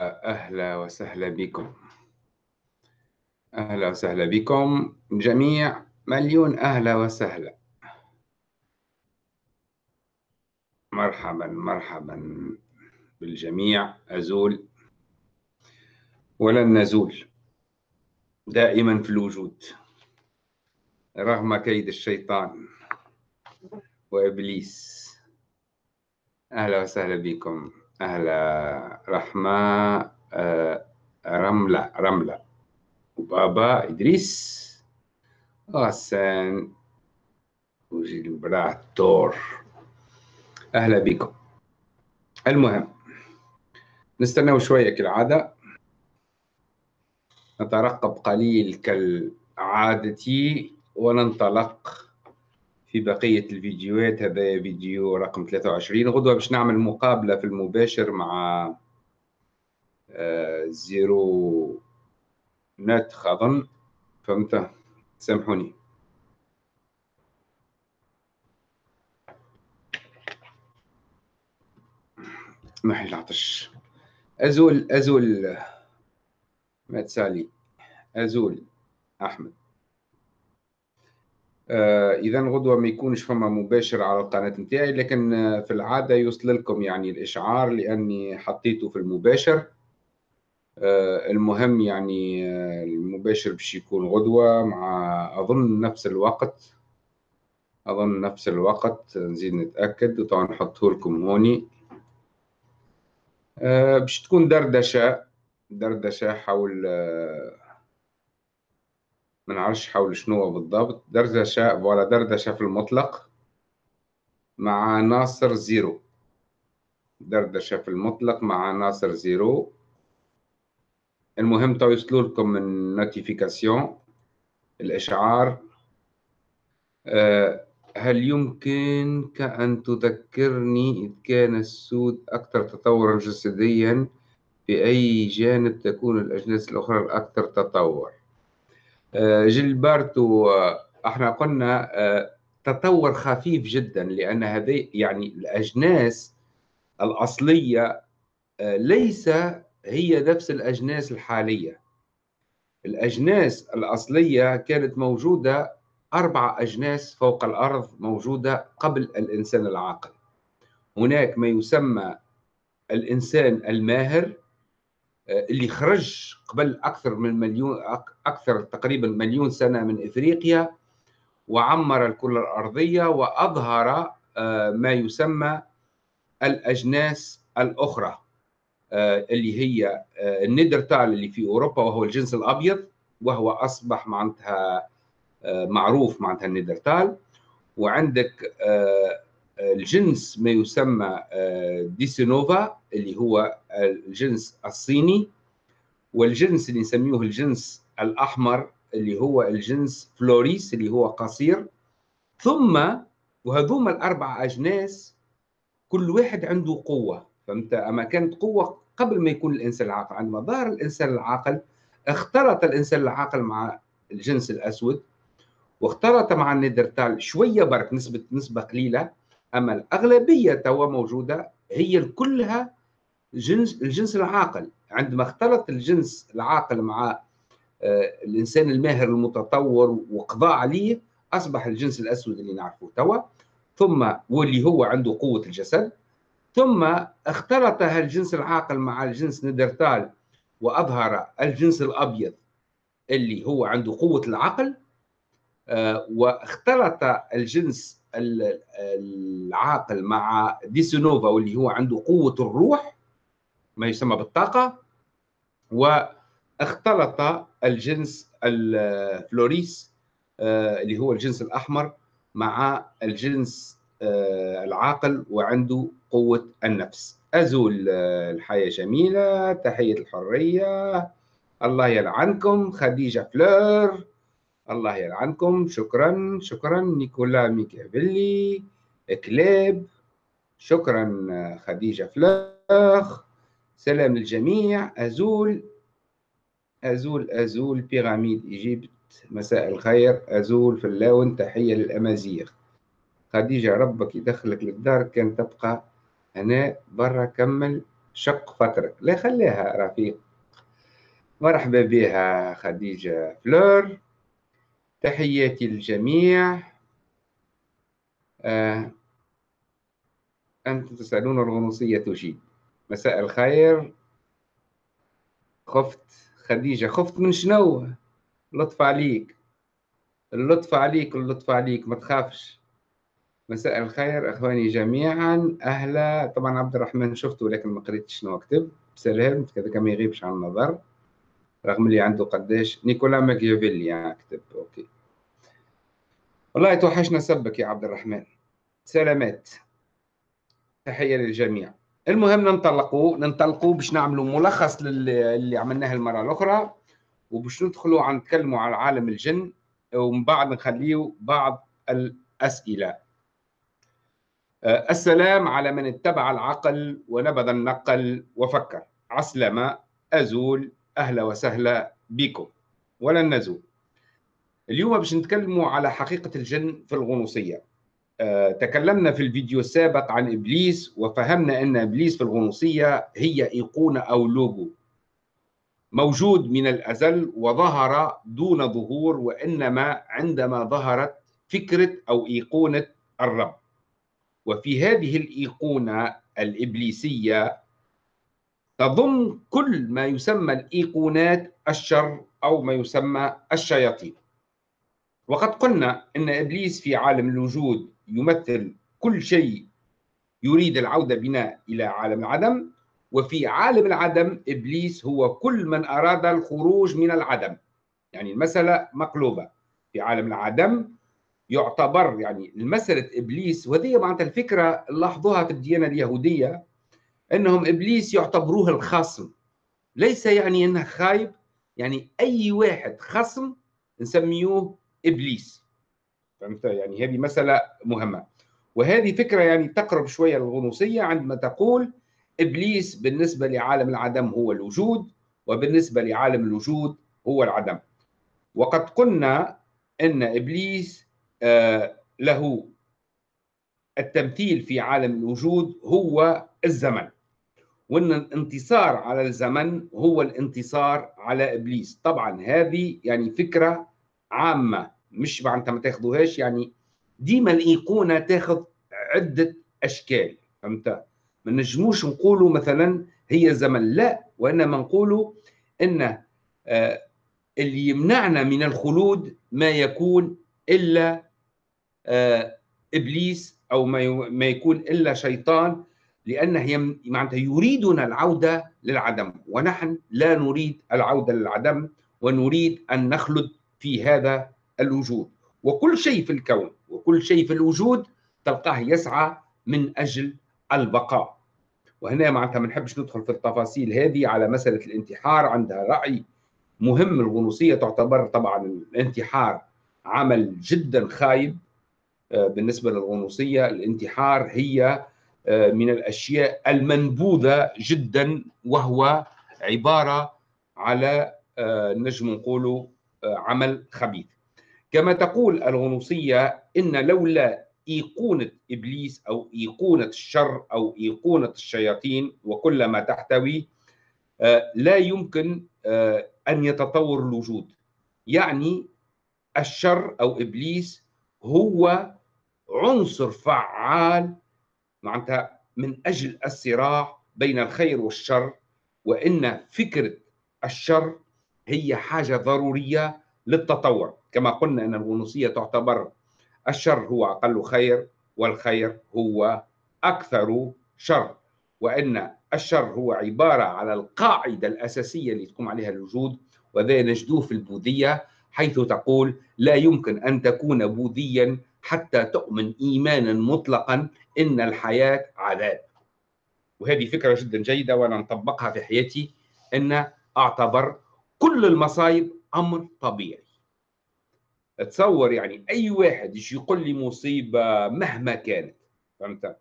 أهلا وسهلا بكم. أهلا وسهلا بكم. جميع مليون أهلا وسهلا. مرحبا مرحبا بالجميع. أزول. ولن نزول. دائما في الوجود. رغم كيد الشيطان وإبليس. أهلا وسهلا بكم. أهلا. رحمة آه، رملة رملة. وبابا إدريس. غسان. وجيلبراتور أهلا بكم. المهم نستنى شوية كالعادة. نترقب قليل كالعادة وننطلق في بقية الفيديوهات هذا فيديو رقم 23 غدوة باش نعمل مقابلة في المباشر مع آه، زيرو نت أظن فهمت؟ سامحوني. محي العطش. أزول أزول ما تسالي أزول أحمد. إذا غدوة ما يكونش فما مباشر على القناة نتاعي لكن آه، في العادة يوصل لكم يعني الإشعار لأني حطيته في المباشر. آه المهم يعني آه المباشر باش يكون غدوة مع أظن نفس الوقت. أظن نفس الوقت نزيد نتأكد وطبعا نحطه لكم هوني. آه باش تكون دردشة دردشة حول آه ما نعرفش حول شنو بالضبط. دردشة ولا دردشة في المطلق مع ناصر زيرو. دردشة في المطلق مع ناصر زيرو. المهم تو يوصلوا لكم من notification الإشعار. أه هل يمكنك أن تذكرني إذ كان السود أكثر تطورا جسديا؟ في أي جانب تكون الأجناس الأخرى الأكثر تطور آه، جيلبرتو إحنا قلنا آه، تطور خفيف جدا لأن هذه يعني الأجناس الأصلية آه، ليس هي نفس الأجناس الحالية. الأجناس الأصلية كانت موجودة أربع أجناس فوق الأرض موجودة قبل الإنسان العاقل. هناك ما يسمى الإنسان الماهر اللي خرج قبل أكثر من مليون أكثر تقريبا مليون سنة من إفريقيا وعمر الكرة الأرضية وأظهر آه، ما يسمى الأجناس الأخرى آه، اللي هي آه، النيدرتال اللي في أوروبا وهو الجنس الأبيض وهو أصبح معناتها معروف معناتها النيدرتال. وعندك الجنس ما يسمى ديسينوفا اللي هو الجنس الصيني والجنس اللي نسميه الجنس الأحمر اللي هو الجنس فلوريس اللي هو قصير. ثم وهذوما الأربع أجناس كل واحد عنده قوة. فهمت؟ أما كانت قوة قبل ما يكون الإنسان العاقل. عندما ظهر الإنسان العاقل اختلط الإنسان العاقل مع الجنس الأسود واختلط مع النيدرتال شوية برك نسبة نسبة قليلة. أما الأغلبية توا موجودة هي كلها جنس الجنس العاقل. عندما اختلط الجنس العاقل مع آه، الإنسان الماهر المتطور وقضاء عليه أصبح الجنس الأسود اللي نعرفه توا. ثم واللي هو عنده قوة الجسد. ثم اختلط الجنس العاقل مع الجنس نيدرتال وأظهر الجنس الأبيض اللي هو عنده قوة العقل آه، واختلط الجنس العاقل مع ديسونوفا واللي هو عنده قوة الروح ما يسمى بالطاقة واختلط الجنس الفلوريس آه، اللي هو الجنس الأحمر مع الجنس آه، العاقل وعنده قوة النفس. أزول آه، الحياة جميلة تحية الحرية الله يلعنكم خديجة فلور. الله يلعنكم. شكرا شكرا نيكولا ميكافيلي كليب شكرا خديجة فلور سلام للجميع. أزول أزول أزول بيراميد إيجيبت مساء الخير. أزول فلاون تحية للأمازيغ. خديجة ربك يدخلك للدار كان تبقى هنا برا كمل شق فكرك لا خليها رفيق. مرحبا بها خديجة فلور. تحياتي للجميع. آه. أنتم تسألون الغنوصية تجيب. مساء الخير. خفت خديجة خفت من شنو؟ لطف عليك. اللطف عليك اللطف عليك ما تخافش. مساء الخير إخواني جميعا. أهلا. طبعا عبد الرحمن شفته لكن ما قريتش شنو كتب بسلام كذا كما يغيبش عن النظر. رغم اللي عنده قداش نيكولا ماكيافيلي يعني كتب. أوكي. والله توحشنا سبك يا عبد الرحمن. سلامات. تحية للجميع. المهم ننطلقوا ننطلقوا باش نعملوا ملخص للي عملناه المرة الأخرى وباش ندخلوا عن نتكلموا على عالم الجن ومن بعد نخليه بعض الأسئلة. أه، السلام على من اتبع العقل ونبذ النقل وفكر. عسلمة أزول أهلا وسهلا بكم. ولن نزول. اليوم باش نتكلموا على حقيقة الجن في الغنوصية. أه، تكلمنا في الفيديو السابق عن إبليس وفهمنا أن إبليس في الغنوصية هي أيقونة أو لوجو موجود من الأزل وظهر دون ظهور وإنما عندما ظهرت فكرة أو أيقونة الرب. وفي هذه الإيقونة الإبليسية تضم كل ما يسمى الإيقونات الشر أو ما يسمى الشياطين. وقد قلنا أن إبليس في عالم الوجود يمثل كل شيء يريد العودة بنا إلى عالم العدم وفي عالم العدم إبليس هو كل من أراد الخروج من العدم. يعني المسألة مقلوبة. في عالم العدم يعتبر يعني المسألة إبليس وهذه معناتها الفكرة لاحظوها في الديانة اليهودية أنهم إبليس يعتبروه الخصم. ليس يعني أنه خايب يعني أي واحد خصم نسميوه إبليس. فهمت؟ يعني هذه مسألة مهمة. وهذه فكرة يعني تقرب شوية للغنوصية عندما تقول إبليس بالنسبة لعالم العدم هو الوجود وبالنسبة لعالم الوجود هو العدم. وقد قلنا أن إبليس آه، له التمثيل في عالم الوجود هو الزمن. وإن الانتصار على الزمن هو الانتصار على إبليس. طبعا هذه يعني فكرة عامة مش أنت ما تاخذوهاش يعني ديما الايقونه تاخذ عدة أشكال فهمت؟ ما نجموش نقولوا مثلا هي زمن لا وإنما نقولوا إن آه، اللي يمنعنا من الخلود ما يكون إلا آه، إبليس أو ما يكون إلا شيطان لأنه معناتها يريدنا العودة للعدم. ونحن لا نريد العودة للعدم ونريد أن نخلد في هذا الوجود. وكل شيء في الكون وكل شيء في الوجود تلقاه يسعى من أجل البقاء. وهنا معناتها ما نحبش ندخل في التفاصيل هذه على مسألة الانتحار عندها رأي مهم. الغنوصية تعتبر طبعا الانتحار عمل جدا خايب. آه، بالنسبة للغنوصية الانتحار هي من الأشياء المنبوذة جدا وهو عبارة على آه، نجم نقول عمل خبيث. كما تقول الغنوصية إن لولا إيقونة إبليس أو إيقونة الشر أو إيقونة الشياطين وكل ما تحتوي لا يمكن أن يتطور الوجود. يعني الشر أو إبليس هو عنصر فعال معناتها من أجل الصراع بين الخير والشر وإن فكرة الشر هي حاجة ضرورية للتطور. كما قلنا إن الغنوصية تعتبر الشر هو أقل خير والخير هو أكثر شر وإن الشر هو عبارة على القاعدة الأساسية اللي تقوم عليها الوجود وذا نجدوه في البوذية حيث تقول لا يمكن أن تكون بوذيا حتى تؤمن إيمانا مطلقا إن الحياة عذاب. وهذه فكرة جدا جيدة وأنا نطبقها في حياتي أن أعتبر كل المصايب أمر طبيعي. تصور يعني أي واحد يجي يقول لي مصيبة مهما كانت فهمت؟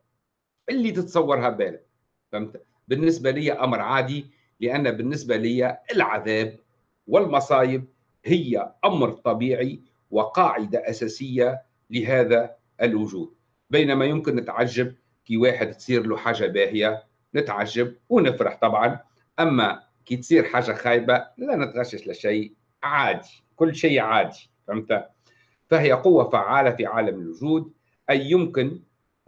اللي تتصورها بالك فهمت؟ بالنسبة لي أمر عادي لأن بالنسبة لي العذاب والمصايب هي أمر طبيعي وقاعدة أساسية لهذا الوجود. بينما يمكن نتعجب كي واحد تصير له حاجة باهية نتعجب ونفرح طبعا. أما كي تصير حاجة خايبة لا نتغشش لشيء عادي كل شيء عادي فهمت؟ فهي قوة فعالة في عالم الوجود أي يمكن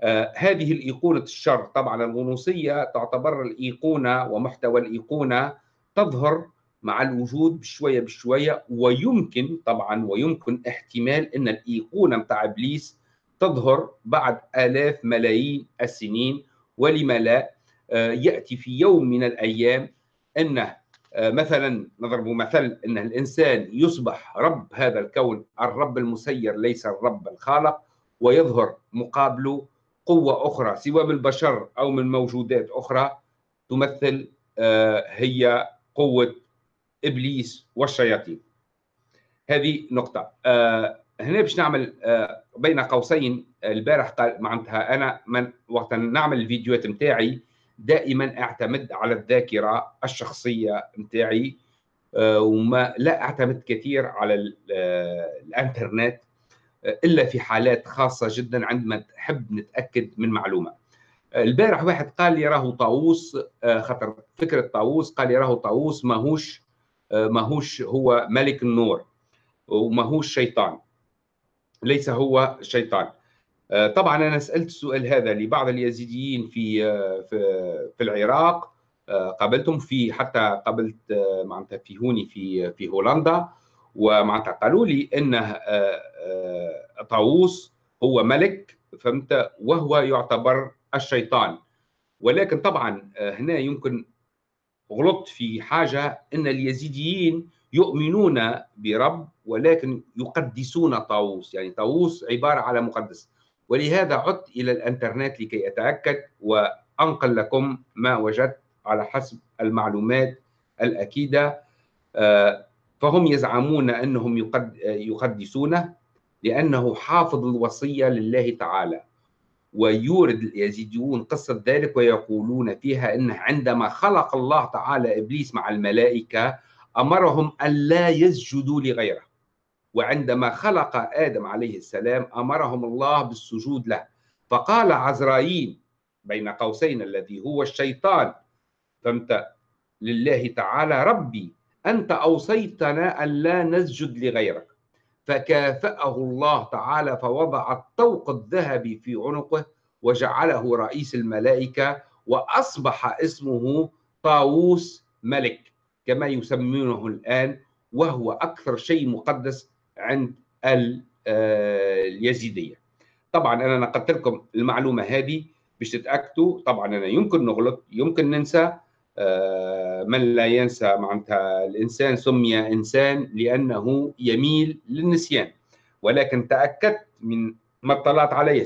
آه هذه الإيقونة الشر. طبعا الغنوصيه تعتبر الإيقونة ومحتوى الإيقونة تظهر مع الوجود بشوية بشوية ويمكن طبعا ويمكن احتمال إن الإيقونة متاع إبليس تظهر بعد آلاف ملايين السنين. ولما لا آه، يأتي في يوم من الأيام انه آه، مثلا نضرب مثل إن الإنسان يصبح رب هذا الكون الرب المسير ليس الرب الخالق ويظهر مقابله قوة أخرى سواء من البشر أو من موجودات أخرى تمثل آه، هي قوة إبليس والشياطين. هذه نقطة. هنا باش نعمل بين قوسين البارح قال معناتها أنا من وقت نعمل الفيديوهات نتاعي دائما أعتمد على الذاكرة الشخصية نتاعي آه، وما لا أعتمد كثير على آه، الإنترنت آه، إلا في حالات خاصة جدا عندما نحب نتأكد من معلومة. البارح واحد قال لي راهو طاووس خاطر فكرة طاووس قال لي راهو طاووس ماهوش ماهوش هو ملك النور وماهوش شيطان ليس هو شيطان. آه، طبعا أنا سألت السؤال هذا لبعض اليزيديين في آه، في العراق. آه، قابلتهم في حتى قابلت معناتها في هوني في في هولندا. ومعناتها قالوا لي إنه طاووس هو ملك فهمت؟ وهو يعتبر الشيطان. ولكن طبعا هنا يمكن غلطت في حاجة إن اليزيديين يؤمنون برب ولكن يقدسون طاووس. يعني طاووس عبارة على مقدس. ولهذا عدت إلى الإنترنت لكي أتأكد وأنقل لكم ما وجدت على حسب المعلومات الأكيدة. آه، فهم يزعمون أنهم يقدسونه لأنه حافظ الوصية لله تعالى. ويورد اليزيديون قصة ذلك ويقولون فيها أنه عندما خلق الله تعالى إبليس مع الملائكة أمرهم أن لا يسجدوا لغيره. وعندما خلق آدم عليه السلام أمرهم الله بالسجود له. فقال عزرائيل بين قوسين الذي هو الشيطان فهمت لله تعالى ربي أنت أوصيتنا أن لا نسجد لغيرك. فكافأه الله تعالى فوضع الطوق الذهبي في عنقه وجعله رئيس الملائكة وأصبح اسمه طاووس ملك كما يسمونه الآن وهو أكثر شيء مقدس عند آه، اليزيدية. طبعا أنا نقلت لكم المعلومة هذه باش تتأكدوا طبعا أنا يمكن نغلط يمكن ننسى من لا ينسى معناتها الإنسان سمي إنسان لأنه يميل للنسيان. ولكن تأكدت من ما اطلعت عليه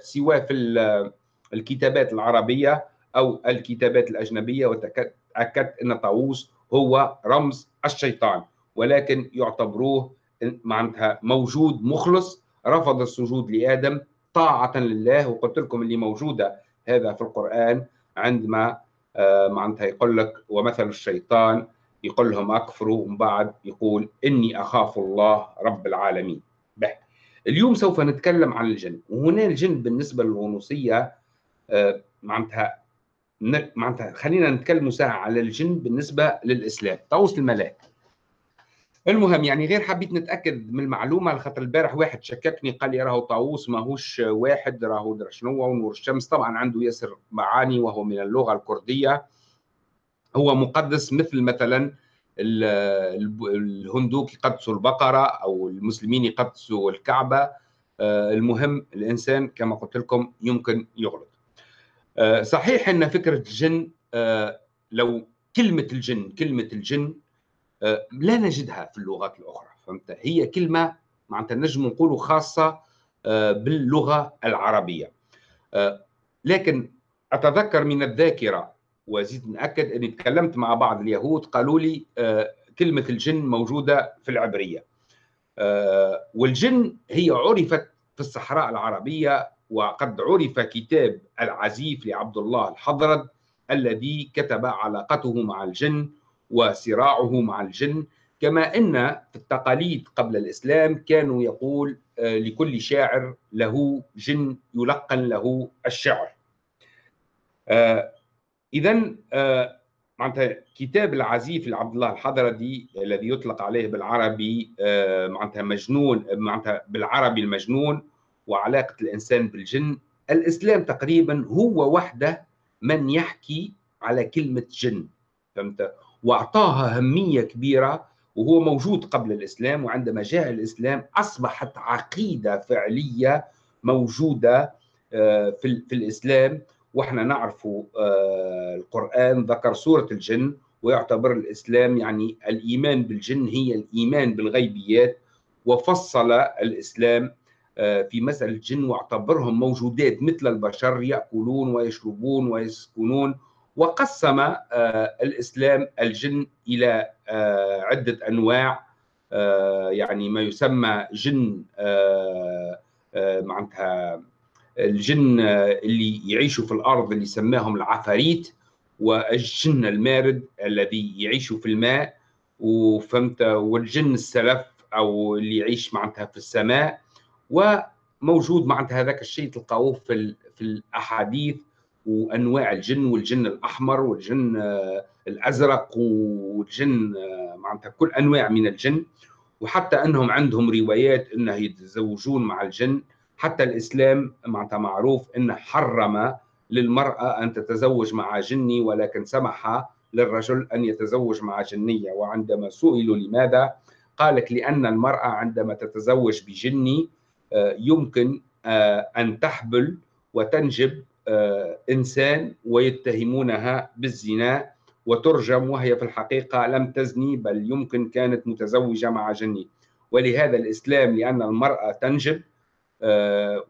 سواء في الكتابات العربية أو الكتابات الأجنبية وتأكدت أن طاووس هو رمز الشيطان. ولكن يعتبروه معناتها موجود مخلص. رفض السجود لآدم طاعة لله وقلت لكم اللي موجودة هذا في القرآن عندما آه، معناتها يقول لك ومثل الشيطان يقول لهم أكفروا ومن بعد يقول إني أخاف الله رب العالمين. به. اليوم سوف نتكلم عن الجن. وهنا الجن بالنسبة للغنوصيه آه، معناتها معناتها خلينا نتكلم ساعة على الجن بالنسبة للإسلام. طاووس الملاك. المهم يعني غير حبيت نتأكد من المعلومة خاطر البارح واحد شككني قال لي راهو طاووس ماهوش واحد راهو شنو ونور الشمس طبعا عنده ياسر معاني وهو من اللغة الكردية. هو مقدس مثل مثلا الهندوك يقدسوا البقرة أو المسلمين يقدسوا الكعبة. آه، المهم الإنسان كما قلت لكم يمكن يغلط. آه، صحيح إن فكرة الجن آه، لو كلمة الجن كلمة الجن لا نجدها في اللغات الأخرى فهمت؟ هي كلمة معناتها نجم نقولوا خاصة آه، باللغة العربية. آه، لكن أتذكر من الذاكرة وزيد نأكد أني تكلمت مع بعض اليهود قالوا لي كلمة الجن موجودة في العبرية. والجن هي عرفت في الصحراء العربية وقد عرف كتاب العزيف لعبد الله الحضرد الذي كتب علاقته مع الجن وصراعه مع الجن كما أن في التقاليد قبل الإسلام كانوا يقول آه، لكل شاعر له جن يلقن له الشعر. آه، اذا آه، معناتها كتاب العزيف لعبد الله الحضري الذي يطلق عليه بالعربي معناتها مجنون معناتها بالعربي المجنون وعلاقة الإنسان بالجن الإسلام تقريبا هو وحده من يحكي على كلمة جن فهمت وأعطاها أهمية كبيرة وهو موجود قبل الإسلام وعندما جاء الإسلام أصبحت عقيدة فعلية موجودة آه، في, في الإسلام. وإحنا نعرف آه، القرآن ذكر سورة الجن ويعتبر الإسلام يعني الإيمان بالجن هي الإيمان بالغيبيات. وفصل الإسلام آه، في مسألة الجن واعتبرهم موجودات مثل البشر يأكلون ويشربون ويسكنون وقسم الإسلام الجن إلى عدة أنواع يعني ما يسمى جن معناتها الجن اللي يعيشوا في الأرض اللي سماهم العفاريت والجن المارد الذي يعيش في الماء. وفهمت والجن السلف أو اللي يعيش معناتها في السماء. وموجود معناتها هذاك الشيء تلقاوه في في الأحاديث. وأنواع الجن والجن الأحمر والجن الأزرق والجن معناتها كل أنواع من الجن. وحتى أنهم عندهم روايات إنه يتزوجون مع الجن. حتى الإسلام معناتها معروف إنه حرم للمرأة أن تتزوج مع جني ولكن سمح للرجل أن يتزوج مع جنية. وعندما سئلوا لماذا قال لك لأن المرأة عندما تتزوج بجني آه، يمكن آه، أن تحبل وتنجب آه، إنسان ويتهمونها بالزنا وترجم وهي في الحقيقة لم تزني بل يمكن كانت متزوجة مع جني. ولهذا الإسلام لأن المرأة تنجب آه،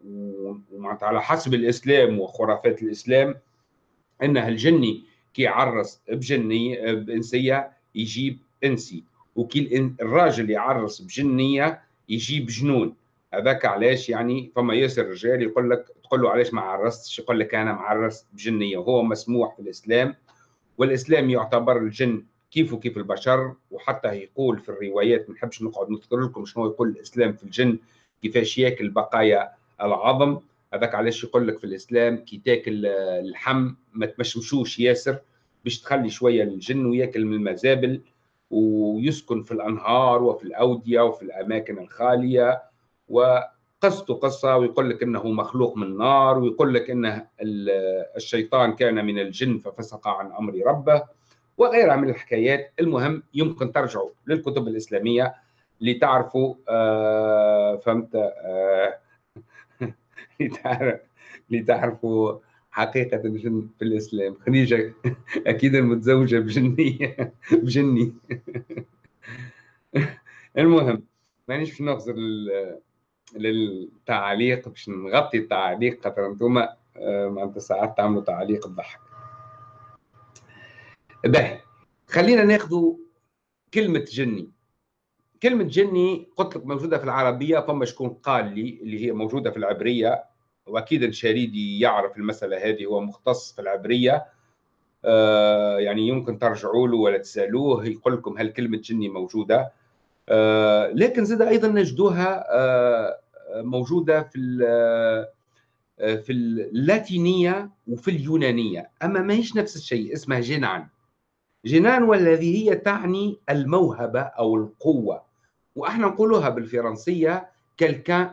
على حسب الإسلام وخرافات الإسلام إنها الجني كي يعرس بجني بإنسية يجيب إنسي. وكي الراجل يعرس بجنية يجيب جنون. هذاك علاش يعني؟ فما ياسر رجال يقول لك تقول له علاش ما عرستش؟ يقول لك أنا معرس بجنية. وهو مسموح في الإسلام والإسلام يعتبر الجن كيف وكيف البشر وحتى يقول في الروايات ما نحبش نقعد نذكر لكم شنو يقول الإسلام في الجن كيفاش ياكل بقايا العظم. هذاك علاش يقول لك في الإسلام كي تاكل اللحم ما تمشمشوش ياسر باش تخلي شوية الجن وياكل من المزابل ويسكن في الأنهار وفي الأودية وفي الأماكن الخالية. وقصته قصة ويقول لك إنه مخلوق من نار ويقول لك إنه الشيطان كان من الجن ففسق عن أمر ربه وغيرها من الحكايات. المهم يمكن ترجعوا للكتب الإسلامية لتعرفوا آه فهمت آه لتعرفوا حقيقة الجن في الإسلام. خديجة أكيد المتزوجة بجنية بجني. المهم مانيش باش نغزر للتعليق باش نغطي التعليق خاطر أنتم آه، معناتها ساعات تعملوا تعليق تضحك باهي. خلينا ناخذ كلمة جني. كلمة جني قلت لك موجودة في العربية فما شكون قال لي اللي هي موجودة في العبرية وأكيد الشريدي يعرف المسألة هذه هو مختص في العبرية. آه يعني يمكن ترجعوا له ولا تسألوه يقول لكم هل كلمة جني موجودة. آه لكن زاد أيضا نجدوها آه موجودة في آه، في اللاتينية وفي اليونانية. أما ما هيش نفس الشيء اسمها جنان جنان والذي هي تعني الموهبة أو القوة. وإحنا نقولها بالفرنسية كالكان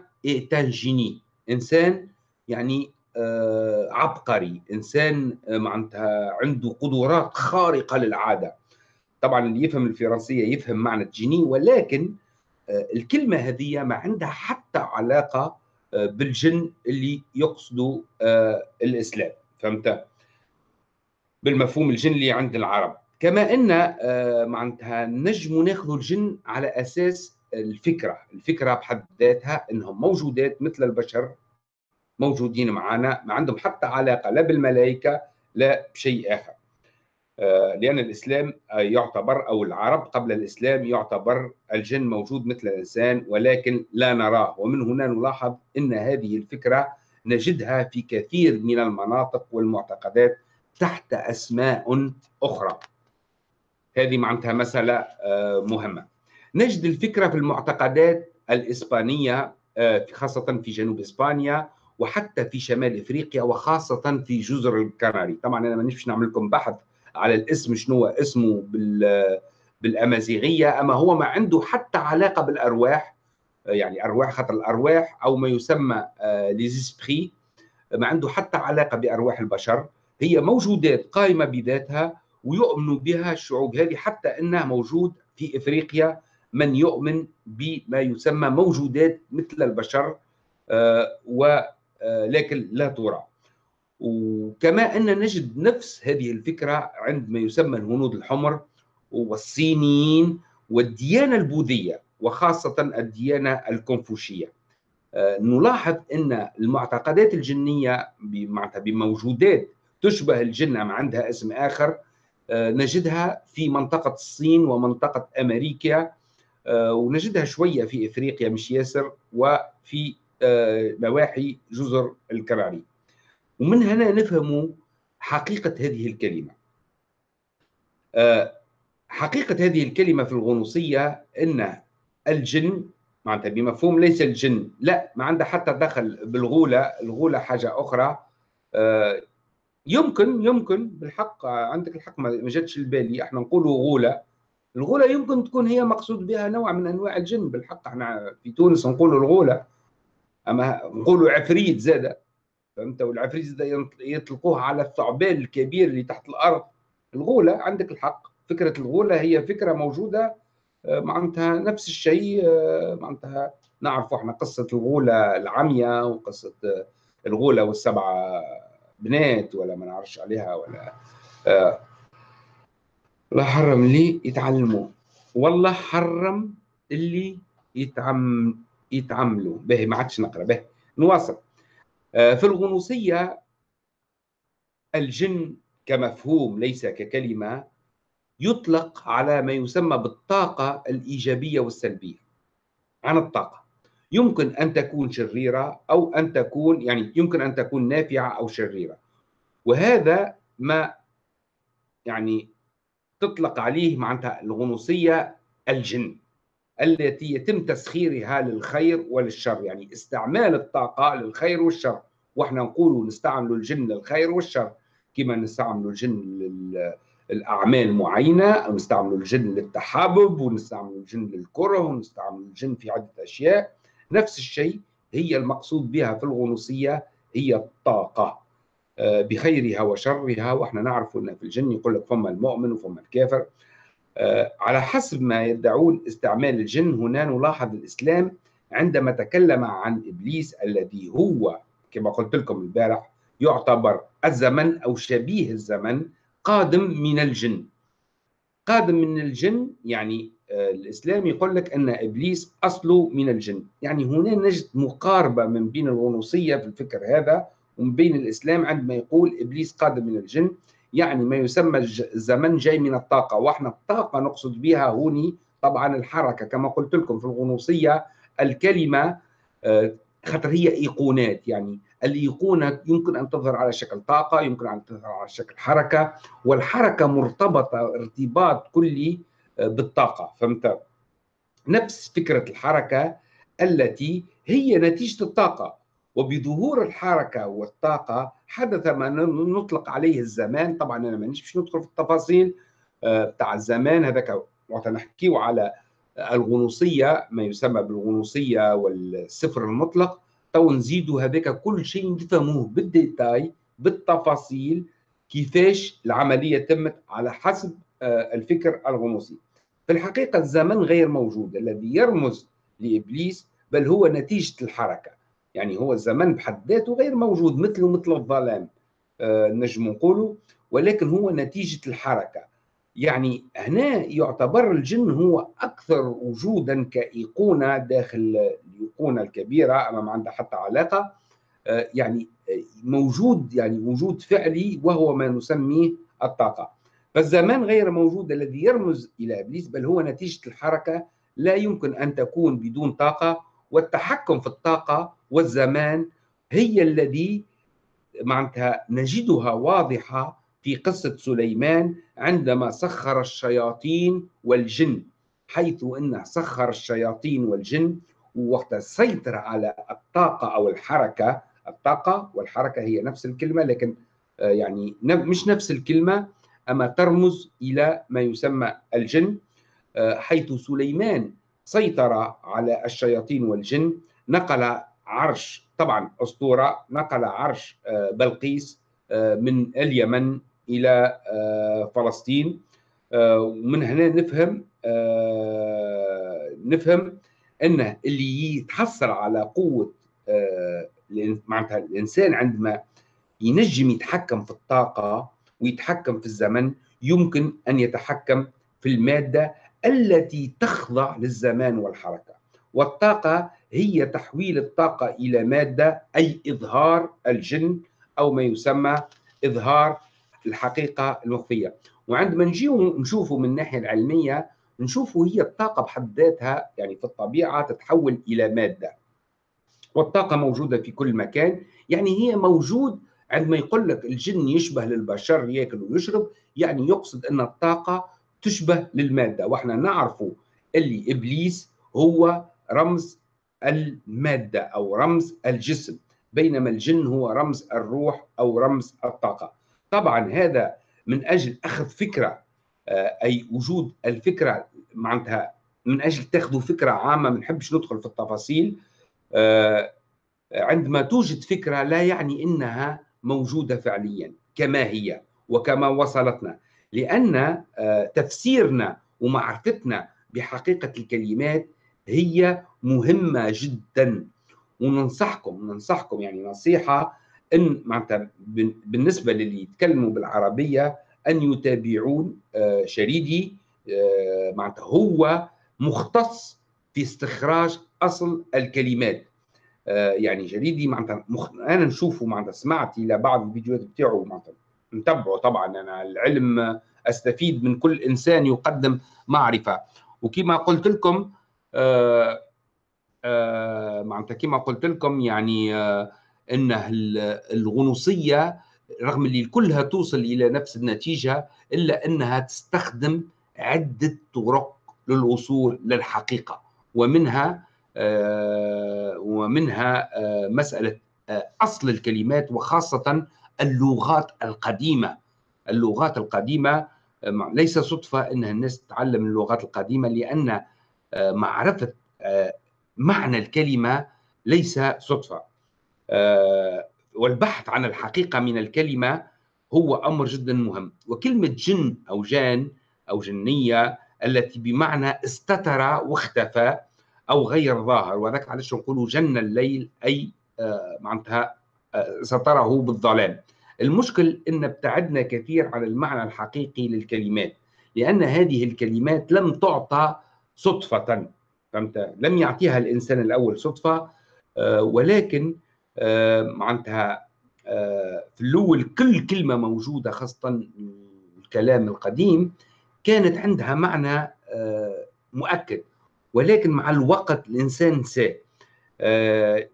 تانجيني إنسان يعني آه عبقري. إنسان آه معناتها عنده قدرات خارقة للعادة. طبعا اللي يفهم الفرنسية يفهم معنى جيني ولكن آه الكلمة هذه ما عندها حتى علاقة آه بالجن اللي يقصدوا آه، الإسلام فهمت؟ بالمفهوم الجن اللي عند العرب. كما إن معناتها نجم ناخذ الجن على أساس الفكرة، الفكرة بحد ذاتها إنهم موجودات مثل البشر موجودين معنا ما عندهم حتى علاقة لا بالملائكة لا بشيء آخر. آه، لأن الإسلام يعتبر أو العرب قبل الإسلام يعتبر الجن موجود مثل الإنسان ولكن لا نراه. ومن هنا نلاحظ إن هذه الفكرة نجدها في كثير من المناطق والمعتقدات تحت أسماء أخرى. هذه معناتها مسألة آه، مهمة. نجد الفكرة في المعتقدات الإسبانية آه، خاصة في جنوب إسبانيا وحتى في شمال إفريقيا وخاصة في جزر الكناري. طبعا أنا مانيش نعمل لكم بحث على الاسم شنو اسمه بال بالأمازيغية أما هو ما عنده حتى علاقة بالأرواح يعني أرواح خاطر الأرواح أو ما يسمى ليزيسبري آه، ما عنده حتى علاقة بأرواح البشر. هي موجودات قائمه بذاتها ويؤمن بها الشعوب هذه حتى إنها موجود في إفريقيا من يؤمن بما يسمى موجودات مثل البشر آه، ولكن آه، لا ترى. وكما أن نجد نفس هذه الفكرة عند ما يسمى الهنود الحمر والصينيين والديانة البوذية وخاصة الديانة الكونفوشية. آه، نلاحظ أن المعتقدات معناتها بموجودات تشبه الجن أم عندها اسم آخر آه، نجدها في منطقة الصين ومنطقة أمريكا آه، ونجدها شوية في إفريقيا مش ياسر وفي نواحي جزر الكناري ومن هنا نفهم حقيقة هذه الكلمة. حقيقة هذه الكلمة في الغنوصية إن الجن معناتها بمفهوم ليس الجن لا ما عنده حتى دخل بالغولة الغولة حاجة أخرى. آه، يمكن يمكن بالحق عندك الحق ما جاتش البالي إحنا نقولوا غولة. الغولة يمكن تكون هي مقصود بها نوع من أنواع الجن بالحق إحنا في تونس نقولوا الغولة. أما نقولوا عفريت زادة. فهمت؟ والعفريت يطلقوها على الثعبان الكبير اللي تحت الأرض. الغولة عندك الحق. فكرة الغولة هي فكرة موجودة معناتها نفس الشيء معناتها نعرف إحنا قصة الغولة العمياء وقصة الغولة والسبعه بنات ولا ما نعرفش عليها ولا الله حرم اللي يتعلموا. والله حرم اللي يتعم يتعملوا به ما عادش نقرأ. به نواصل. في الغنوصية الجن كمفهوم ليس ككلمة يطلق على ما يسمى بالطاقة الإيجابية والسلبية. عن الطاقة. يمكن أن تكون شريرة أو أن تكون يعني يمكن أن تكون نافعة أو شريرة. وهذا ما يعني تطلق عليه معناتها الغنوصية الجن. التي يتم تسخيرها للخير وللشر يعني استعمال الطاقة للخير والشر. وإحنا نقول نستعمل الجن للخير والشر. كما نستعمل الجن لل الاعمال معينة نستعمل الجن للتحابب ونستعمل الجن للكرة ونستعمل الجن في عدة أشياء. نفس الشيء هي المقصود بها في الغنوصية هي الطاقة. آه، بخيرها وشرها. وإحنا نعرف إن في الجن يقول لك فما المؤمن وفما الكافر. على حسب ما يدعون استعمال الجن هنا نلاحظ الإسلام عندما تكلم عن إبليس الذي هو كما قلت لكم البارح يعتبر الزمن أو شبيه الزمن قادم من الجن. قادم من الجن يعني آه، الإسلام يقول لك أن إبليس أصله من الجن. يعني هنا نجد مقاربة من بين الغنوصية في الفكر هذا ومن بين الإسلام عندما يقول إبليس قادم من الجن. يعني ما يسمى الزمن جاي من الطاقة وإحنا الطاقة نقصد بها هوني طبعا الحركة. كما قلت لكم في الغنوصية الكلمة آه، خاطر هي إيقونات. يعني الإيقونة يمكن أن تظهر على شكل طاقة يمكن أن تظهر على شكل حركة والحركة مرتبطة ارتباط كلي آه، بالطاقة. فهمت؟ نفس فكرة الحركة التي هي نتيجة الطاقة. وبظهور الحركة والطاقة حدث ما نطلق عليه الزمان. طبعا أنا مانيش باش ندخل في التفاصيل آه، متاع الزمان. هذاك وقت نحكيو على الغنوصية ما يسمى بالغنوصية والصفر المطلق. تو نزيدوا هذاك كل شيء نفهموه بال détail بالتفاصيل كيفاش العملية تمت على حسب آه، الفكر الغنوصي. في الحقيقة الزمن غير موجود الذي يرمز لإبليس بل هو نتيجة الحركة. يعني هو الزمن بحد ذاته غير موجود مثله مثل الظلام آه، نجم نقوله ولكن هو نتيجة الحركة. يعني هنا يعتبر الجن هو أكثر وجودا كأيقونة داخل الأيقونة الكبيرة أما ما عندها حتى علاقة. آه، يعني آه، موجود يعني وجود فعلي وهو ما نسميه الطاقة. فالزمان غير موجود الذي يرمز إلى إبليس بل هو نتيجة الحركة لا يمكن أن تكون بدون طاقة. والتحكم في الطاقة والزمان هي الذي معناتها نجدها واضحة في قصة سليمان عندما سخر الشياطين والجن حيث أنه سخر الشياطين والجن وقت سيطر على الطاقة أو الحركة الطاقة والحركة هي نفس الكلمة لكن آه، يعني مش نفس الكلمة أما ترمز إلى ما يسمى الجن آه، حيث سليمان سيطر على الشياطين والجن. نقل عرش طبعا أسطورة نقل عرش آه، بلقيس من اليمن إلى فلسطين. ومن هنا نفهم نفهم أنه اللي يتحصل على قوة معناتها الإنسان عندما ينجم يتحكم في الطاقة ويتحكم في الزمن يمكن أن يتحكم في المادة التي تخضع للزمان والحركة. والطاقة هي تحويل الطاقة إلى مادة أي إظهار الجن أو ما يسمى إظهار الحقيقة المخفية وعندما نجي نشوفه من الناحية العلمية نشوفه هي الطاقة بحد ذاتها يعني في الطبيعة تتحول إلى مادة. والطاقة موجودة في كل مكان يعني هي موجود عندما يقول لك الجن يشبه للبشر يأكل ويشرب يعني يقصد أن الطاقة تشبه للمادة وإحنا نعرف اللي إبليس هو رمز المادة أو رمز الجسم بينما الجن هو رمز الروح أو رمز الطاقة. طبعا هذا من أجل أخذ فكرة آه، أي وجود الفكرة معناتها من أجل تاخذوا فكرة عامة ما نحبش ندخل في التفاصيل آه، عندما توجد فكرة لا يعني إنها موجودة فعليا كما هي وكما وصلتنا. لأن آه، تفسيرنا ومعرفتنا بحقيقة الكلمات هي مهمة جدا. وننصحكم ننصحكم يعني نصيحة إن معناتها بالنسبة للي يتكلموا بالعربية أن يتابعون آه، شريدي آه، معناتها هو مختص في استخراج أصل الكلمات. يعني جريدي معناتها مخ... أنا نشوفه معناتها سمعت إلى بعض الفيديوهات بتاعه معناتها نتبعه طبعا. أنا العلم أستفيد من كل إنسان يقدم معرفة. وكما قلت لكم آه آه معناتها كما قلت لكم يعني آه إن الغنوصية رغم اللي كلها توصل إلى نفس النتيجة إلا إنها تستخدم عدة طرق للوصول للحقيقة. ومنها آه، ومنها آه، مسألة آه، أصل الكلمات وخاصة اللغات القديمة. اللغات القديمة ليس صدفة أن الناس تتعلم اللغات القديمة لأن معرفة معنى الكلمة ليس صدفة. والبحث عن الحقيقة من الكلمة هو أمر جدا مهم. وكلمة جن أو جان أو جنية التي بمعنى استتر واختفى أو غير ظاهر وذاك علاش نقولوا جن الليل أي آه، معناتها آه، ستره بالظلام. المشكل إن ابتعدنا كثير عن المعنى الحقيقي للكلمات لأن هذه الكلمات لم تعطى صدفة. فهمت؟ لم يعطيها الإنسان الأول صدفة آه، ولكن معناتها في الأول كل كلمة موجودة خاصة الكلام القديم كانت عندها معنى مؤكد ولكن مع الوقت الإنسان نساه آه،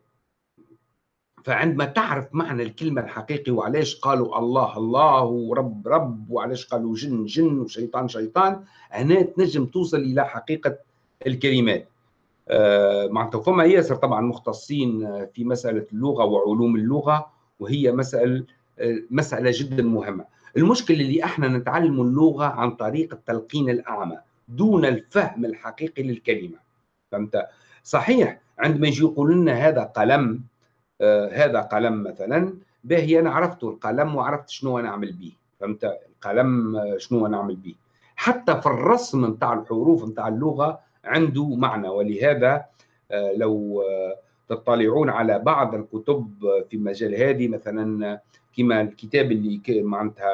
فعندما تعرف معنى الكلمة الحقيقي وعلاش قالوا الله الله ورب رب وعلاش قالوا جن جن وشيطان شيطان هنا تنجم توصل إلى حقيقة الكلمات. آه، فما ياسر طبعا مختصين في مسألة اللغة وعلوم اللغة وهي مسألة مسألة جدا مهمة. المشكلة اللي إحنا نتعلم اللغة عن طريق التلقين الأعمى دون الفهم الحقيقي للكلمة. فهمت؟ صحيح عندما يجي يقولوا لنا هذا قلم آه هذا قلم مثلا باهي أنا عرفت القلم وعرفت شنو أنا أعمل به فهمت؟ القلم آه شنو أنا أعمل به حتى في الرسم نتاع الحروف نتاع اللغة عنده معنى. ولهذا آه لو آه تطلعون على بعض الكتب في مجال هذه مثلا كما الكتاب اللي معناتها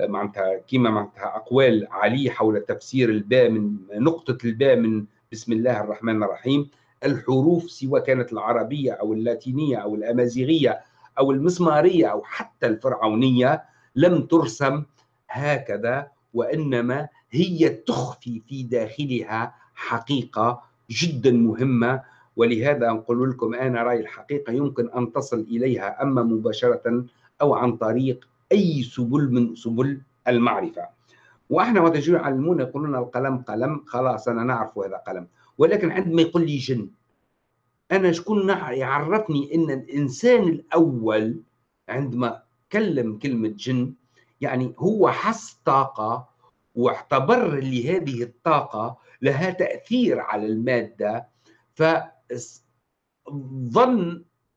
معناتها كيما معناتها أقوال علي حول تفسير الباء من نقطة الباء من بسم الله الرحمن الرحيم. الحروف سواء كانت العربية أو اللاتينية أو الأمازيغية أو المسمارية أو حتى الفرعونية لم ترسم هكذا وإنما هي تخفي في داخلها حقيقة جدا مهمة. ولهذا نقول لكم أنا رأي الحقيقة يمكن أن تصل إليها أما مباشرة أو عن طريق أي سبل من سبل المعرفة. وإحنا وقت يجوا يعلمونا يقولون القلم قلم خلاص أنا نعرف هذا قلم. ولكن عندما يقول لي جن أنا شكون يعرفني إن الإنسان الأول عندما كلم كلمة جن يعني هو حس طاقة واعتبر لهذه الطاقة لها تأثير على المادة فظن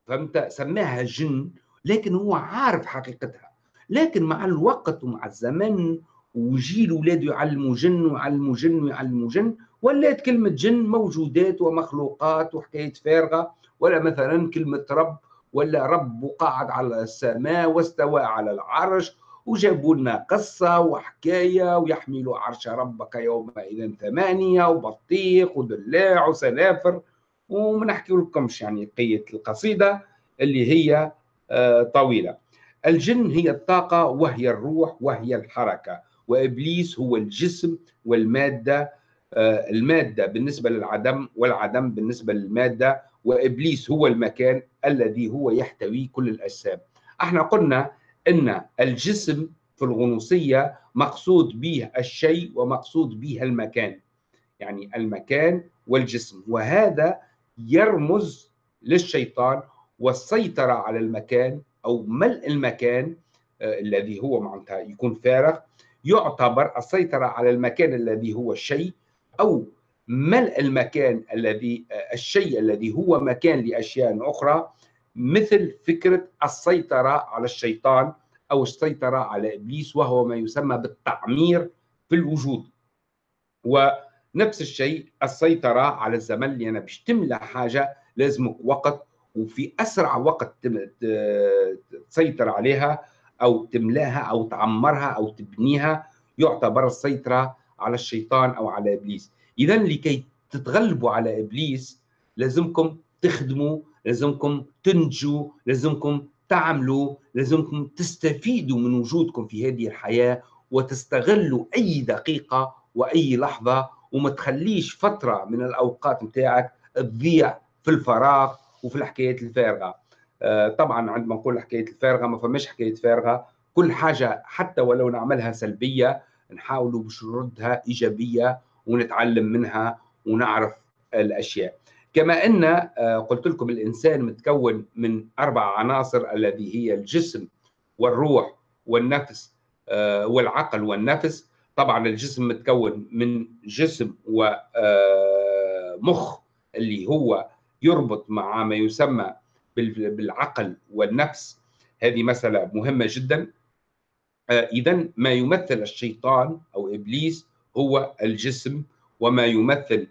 فهمت؟ سماها جن لكن هو عارف حقيقتها. لكن مع الوقت ومع الزمن ويجي الاولاد يعلموا جن ويعلموا جن ويعلموا جن ولات كلمة جن موجودات ومخلوقات وحكاية فارغة ولا مثلا كلمة رب ولا رب قاعد على السماء واستوى على العرش وجابوا لنا قصة وحكاية ويحملوا عرش ربك يومئذ ثمانية وبطيخ ودلاع وسنافر وما نحكي لكمش يعني قية القصيدة اللي هي آه، طويلة. الجن هي الطاقة وهي الروح وهي الحركة. وإبليس هو الجسم والمادة المادة بالنسبة للعدم والعدم بالنسبة للمادة وإبليس هو المكان الذي هو يحتوي كل الأجسام. إحنا قلنا أن الجسم في الغنوصية مقصود به الشيء ومقصود به المكان يعني المكان والجسم. وهذا يرمز للشيطان والسيطرة على المكان أو ملء المكان آه الذي هو معناتها يكون فارغ يعتبر السيطرة على المكان الذي هو الشيء أو ملء المكان الذي الشيء الذي هو مكان لأشياء أخرى مثل فكرة السيطرة على الشيطان أو السيطرة على إبليس وهو ما يسمى بالتعمير في الوجود. ونفس الشيء السيطرة على الزمن أنا باش تملى حاجة لازمك وقت وفي أسرع وقت تسيطر عليها أو تملاها أو تعمرها أو تبنيها يعتبر السيطرة على الشيطان أو على إبليس. اذا لكي تتغلبوا على إبليس لازمكم تخدموا لازمكم تنجوا لازمكم تعملوا لازمكم تستفيدوا من وجودكم في هذه الحياة وتستغلوا أي دقيقة وأي لحظة وما تخليش فترة من الأوقات نتاعك تضيع في الفراغ وفي الحكايات الفارغة. آه، طبعا عندما نقول حكايه الفارغة ما فماش حكايه فارغة. كل حاجة حتى ولو نعملها سلبية نحاولوا باش نردها إيجابية ونتعلم منها ونعرف الأشياء. كما أن آه، قلت لكم الإنسان متكون من أربع عناصر الذي هي الجسم والروح والنفس آه، والعقل والنفس. طبعا الجسم متكون من جسم ومخ آه، اللي هو يربط مع ما يسمى بالعقل والنفس. هذه مسألة مهمة جدا. اذا ما يمثل الشيطان أو إبليس هو الجسم وما يمثل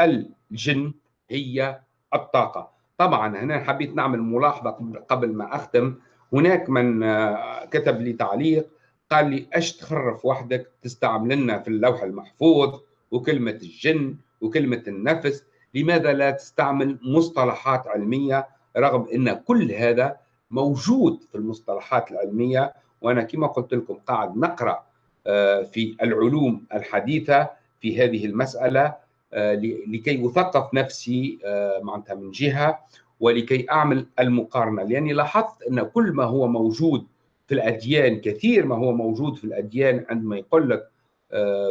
الجن هي الطاقة. طبعا هنا حبيت نعمل ملاحظة قبل ما أختم. هناك من آه، كتب لي تعليق قال لي إيش تخرف وحدك تستعمل لنا في اللوح المحفوظ وكلمة الجن وكلمة النفس لماذا لا تستعمل مصطلحات علمية؟ رغم إن كل هذا موجود في المصطلحات العلمية وأنا كما قلت لكم قاعد نقرأ آه، في العلوم الحديثة في هذه المسألة آه، لكي أثقف نفسي آه، معناتها من جهة ولكي أعمل المقارنة. لأني لاحظت أن كل ما هو موجود في الأديان كثير ما هو موجود في الأديان عندما يقول لك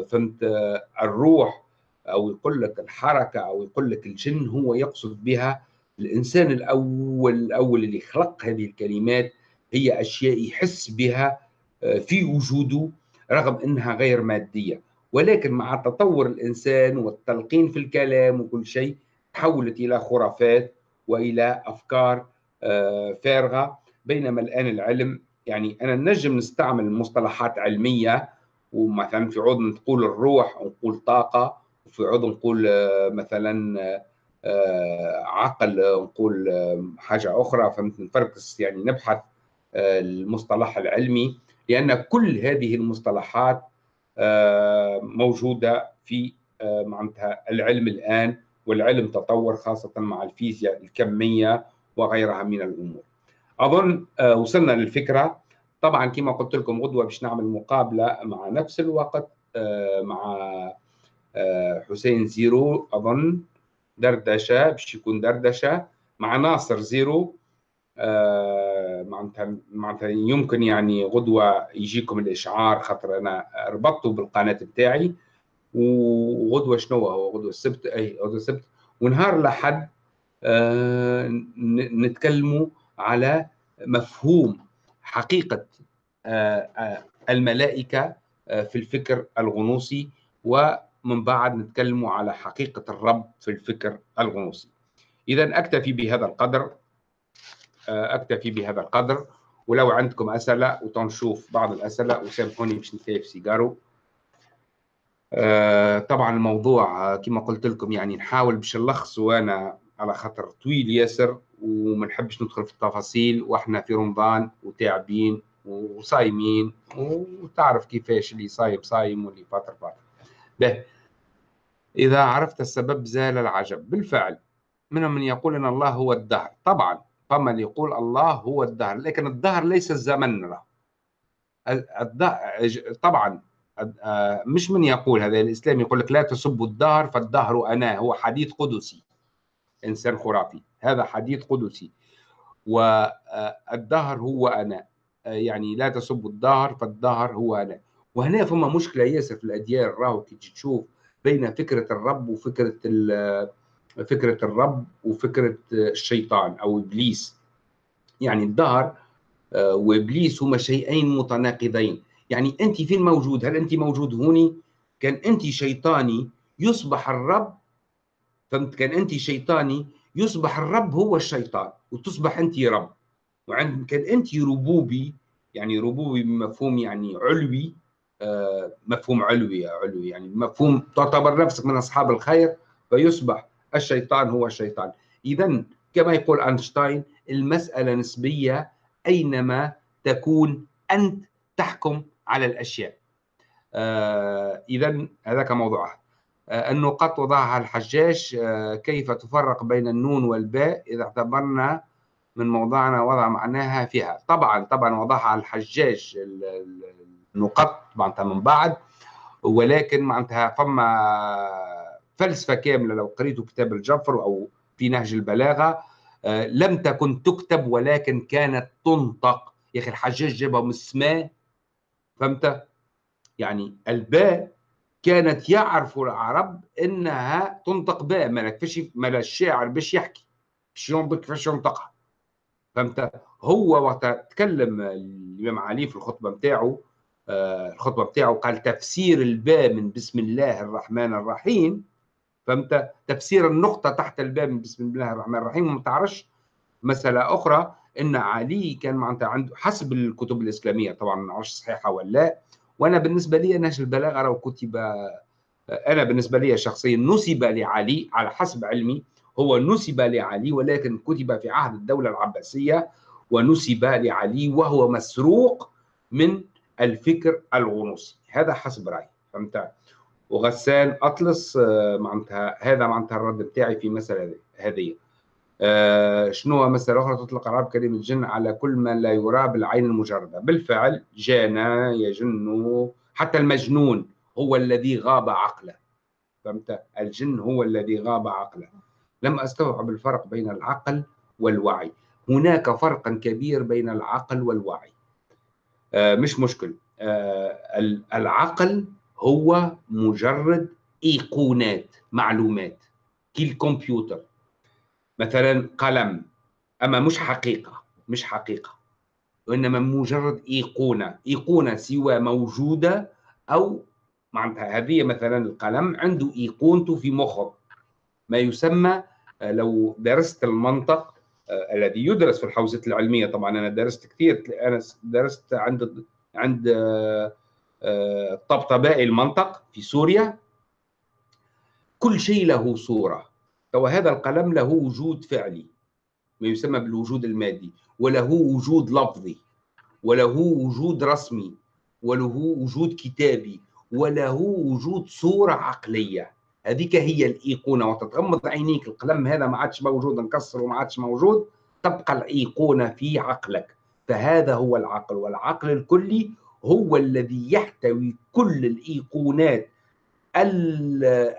فهمت الروح أو يقول لك الحركة أو يقول لك الجن هو يقصد بها الإنسان الأول الأول اللي خلق هذه الكلمات. هي أشياء يحس بها آه، في وجوده رغم إنها غير مادية. ولكن مع تطور الإنسان والتلقين في الكلام وكل شيء تحولت إلى خرافات وإلى أفكار آه، فارغة. بينما الآن العلم يعني أنا نجم نستعمل مصطلحات علمية ومثلا في عود نقول الروح ونقول طاقة وفي عود نقول آه، مثلا عقل نقول حاجة أخرى. فهمت؟ نفركس يعني نبحث المصطلح العلمي لأن كل هذه المصطلحات آه، موجودة في آه، معناتها العلم الآن والعلم تطور خاصة مع الفيزياء الكمية وغيرها من الأمور. أظن آه، وصلنا للفكرة. طبعا كما قلت لكم غدوة باش نعمل مقابلة مع نفس الوقت مع حسين زيرو أظن دردشة باش يكون دردشة مع ناصر زيرو معناتها معناتها يمكن يعني غدوة يجيكم الإشعار خاطر أنا ربطته بالقناة بتاعي. وغدوة شنو هو؟ غدوة السبت أي غدوة السبت. ونهار الأحد آه، نتكلموا على مفهوم حقيقة آه، الملائكة في الفكر الغنوصي. ومن بعد نتكلموا على حقيقة الرب في الفكر الغنوصي. إذا أكتفي بهذا القدر. أكتفي بهذا القدر. ولو عندكم أسئلة وتنشوف بعض الأسئلة وسامحوني باش نتكيف سيجارو. آه، طبعا الموضوع آه، كما قلت لكم يعني نحاول باش نلخص وأنا على خاطر طويل ياسر وما نحبش ندخل في التفاصيل وإحنا في رمضان وتاعبين وصايمين وتعرف كيفاش اللي صايم صايم واللي فاطر فاطر. به. إذا عرفت السبب زال العجب. بالفعل منهم من يقول أن الله هو الدهر. طبعا اللي يقول الله هو الدهر. لكن الدهر ليس الزمن له. طبعا آه، مش من يقول هذا الإسلام يقول لك لا تسبوا الدهر فالدهر أنا هو حديث قدسي إنسان خرافي. هذا حديث قدسي. والدهر هو أنا. آه، يعني لا تسبوا الدهر فالدهر هو أنا. وهنا فما مشكلة ياسر في الأديان راهو كي تشوف بين فكرة الرب وفكرة فكرة الرب وفكرة الشيطان أو إبليس. يعني الدهر آه، وإبليس هما شيئين متناقضين. يعني أنت فين موجود؟ هل أنت موجود هوني؟ كان أنت شيطاني يصبح الرب فهمت؟ كان أنت شيطاني يصبح الرب هو الشيطان وتصبح أنت رب. وعند كان أنت ربوبي يعني ربوبي بمفهوم يعني علوي آه مفهوم علوي علوي يعني مفهوم تعتبر نفسك من أصحاب الخير فيصبح الشيطان هو الشيطان. اذا كما يقول أينشتاين المسألة نسبية أينما تكون أنت تحكم على الأشياء. آه اذا هذاك موضوعها آه النقاط وضعها الحجاج آه كيف تفرق بين النون والباء؟ إذا اعتبرنا من موضعنا وضع معناها فيها. طبعا طبعا وضعها الحجاج النقط معناتها من بعد ولكن معناتها فما فلسفة كاملة لو قريتوا كتاب الجفر أو في نهج البلاغة آه لم تكن تكتب ولكن كانت تنطق. يا أخي الحجاج جابها من السماء فهمت؟ يعني الباء كانت يعرف العرب إنها تنطق باء ما فيش ما الشاعر باش يحكي. باش ينطق كيفاش ينطقها؟ فهمت؟ هو وقت تكلم الإمام علي في الخطبة نتاعو آه الخطبة نتاعو قال تفسير الباء من بسم الله الرحمن الرحيم فهمت؟ تفسير النقطة تحت الباء من بسم الله الرحمن الرحيم. وما تعرفش مسألة أخرى إن علي كان معناتها عنده حسب الكتب الإسلامية طبعا ما نعرفش صحيحة ولا لا. وأنا بالنسبة لي نهج البلاغة لو كتب أنا بالنسبة لي شخصيا نسب لعلي على حسب علمي. هو نسب لعلي ولكن كتب في عهد الدولة العباسية ونسب لعلي وهو مسروق من الفكر الغنوصي. هذا حسب رأيي. فهمت؟ وغسان أطلس آه، معناتها هذا معناتها الرد بتاعي في مسألة هذه. آه شنو مثلا أخرى تطلق العرب كلمة الجن على كل ما لا يرى بالعين المجردة؟ بالفعل جانا يجن حتى المجنون هو الذي غاب عقله. فهمت؟ الجن هو الذي غاب عقله. لم أستوعب الفرق بين العقل والوعي. هناك فرق كبير بين العقل والوعي. آه مش مشكل. العقل هو مجرد إيقونات معلومات كالكمبيوتر مثلا قلم. أما مش حقيقة مش حقيقة. وإنما مجرد إيقونة إيقونة سوى موجودة أو معناتها هذه مثلا القلم عنده إيقونته في مخه. ما يسمى آه، لو درست المنطق آه الذي يدرس في الحوزة العلمية. طبعا أنا درست كثير أنا درست عند عند آه، المنطق في سوريا. كل شيء له صورة. وهذا القلم له وجود فعلي ما يسمى بالوجود المادي وله وجود لفظي وله وجود رسمي وله وجود كتابي وله وجود صورة عقلية. هذيك هي الإيقونة. وتتغمض عينيك القلم هذا ما عادش موجود انكسر وما عادش موجود تبقى الأيقونة في عقلك. فهذا هو العقل والعقل الكلي هو الذي يحتوي كل الإيقونات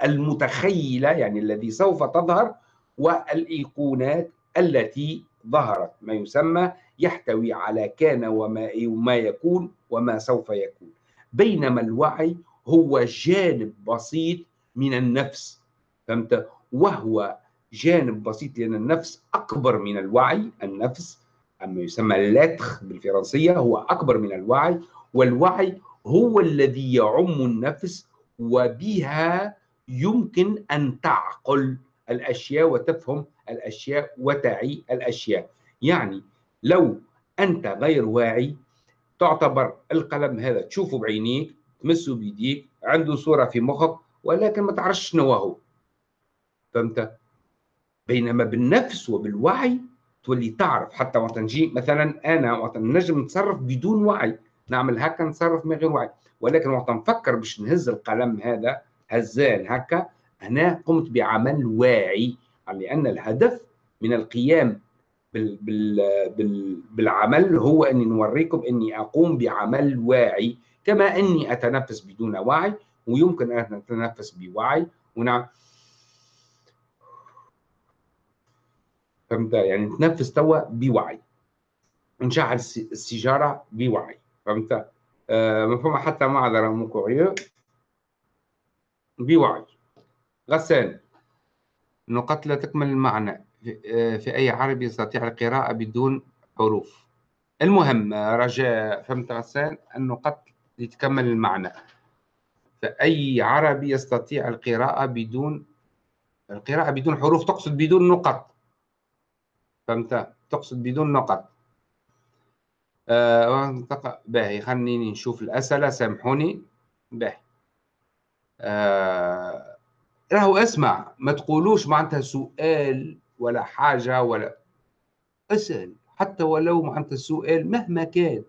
المتخيلة يعني الذي سوف تظهر والإيقونات التي ظهرت. ما يسمى يحتوي على كان وما وما يكون وما سوف يكون. بينما الوعي هو جانب بسيط من النفس فهمت؟ وهو جانب بسيط لأن النفس أكبر من الوعي. النفس أما يسمى اللاتخ بالفرنسية هو أكبر من الوعي. والوعي هو الذي يعم النفس وبها يمكن أن تعقل الأشياء وتفهم الأشياء وتعي الأشياء. يعني لو أنت غير واعي تعتبر القلم هذا تشوفه بعينيك تمسه بيديك عنده صورة في مخك ولكن ما تعرفش شنو هو. فهمت؟ بينما بالنفس وبالوعي تولي تعرف. حتى وقت نجي مثلا أنا وقت نجم نتصرف بدون وعي. نعمل هكا نتصرف من غير وعي. ولكن وقت نفكر باش نهز القلم هذا هزان هكا هنا قمت بعمل واعي لأن الهدف من القيام بال بال بال بالعمل هو أني نوريكم أني أقوم بعمل واعي كما أني أتنفس بدون وعي ويمكن أن أتنفس بوعي. ونعم فهمت؟ يعني نتنفس توا بوعي. نشعل السيجارة بوعي. فهمت؟ آه مفهوم حتى معذره مو بوعي. غسان. نقط لا تكمل المعنى. آه، في أي عربي يستطيع القراءة بدون حروف. المهم رجاء فهمت غسان؟ النقط لتكمل المعنى. فأي عربي يستطيع القراءة بدون القراءة بدون حروف تقصد بدون نقط. فهمت؟ تقصد بدون نقط. آه باهي خليني نشوف الأسئلة. سامحوني. باهي آه راهو اسمع. ما تقولوش معناتها سؤال ولا حاجة ولا اسأل. حتى ولو معناتها السؤال مهما كان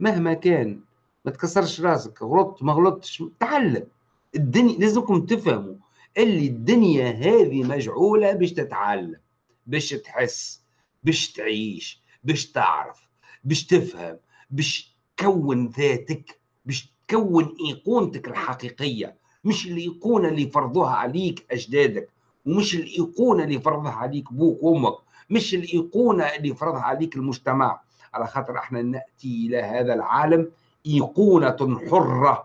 مهما كان. ما تكسرش راسك. غلطت ما غلطتش. تعلم. الدنيا لازمكم تفهموا. اللي الدنيا هذه مجعولة باش تتعلم باش تحس باش تعيش باش تعرف. باش تفهم باش تكون ذاتك باش تكون إيقونتك الحقيقية. مش الإيقونة اللي فرضوها عليك أجدادك ومش الإيقونة اللي فرضها عليك بوك وأمك مش الإيقونة اللي فرضها عليك المجتمع. على خاطر إحنا نأتي إلى هذا العالم إيقونة حرة.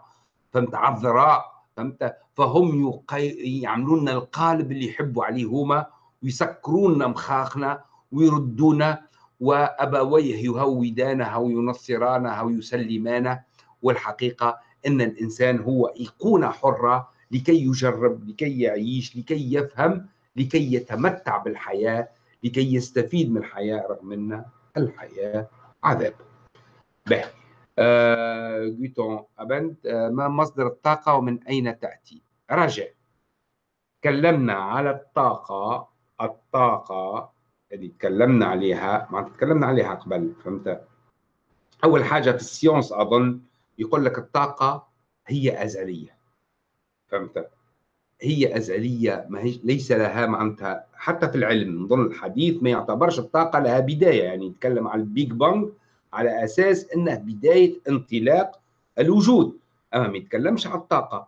فهمت عذراء فهمت؟ فهم يعملون القالب اللي يحبوا عليه هما ويسكرون مخاخنا ويردونا وأبويه يهودانه أو ينصرانه أو يسلمانه والحقيقة إن الإنسان هو إيقونة حرة لكي يجرب لكي يعيش لكي يفهم لكي يتمتع بالحياة لكي يستفيد من الحياة رغم إن الحياة عذاب. به آه أبنت آه ما مصدر الطاقة ومن أين تأتي؟ رجع تكلمنا على الطاقة الطاقة اللي تكلمنا عليها ما تكلمنا عليها قبل فهمت؟ أول حاجة في science أظن يقول لك الطاقة هي أزلية فهمت؟ هي أزلية ما هي ليس لها معناتها حتى في العلم نظن الحديث ما يعتبرش الطاقة لها بداية يعني يتكلم عن ال Big Bang على أساس إنه بداية انطلاق الوجود أما ما يتكلمش عن الطاقة.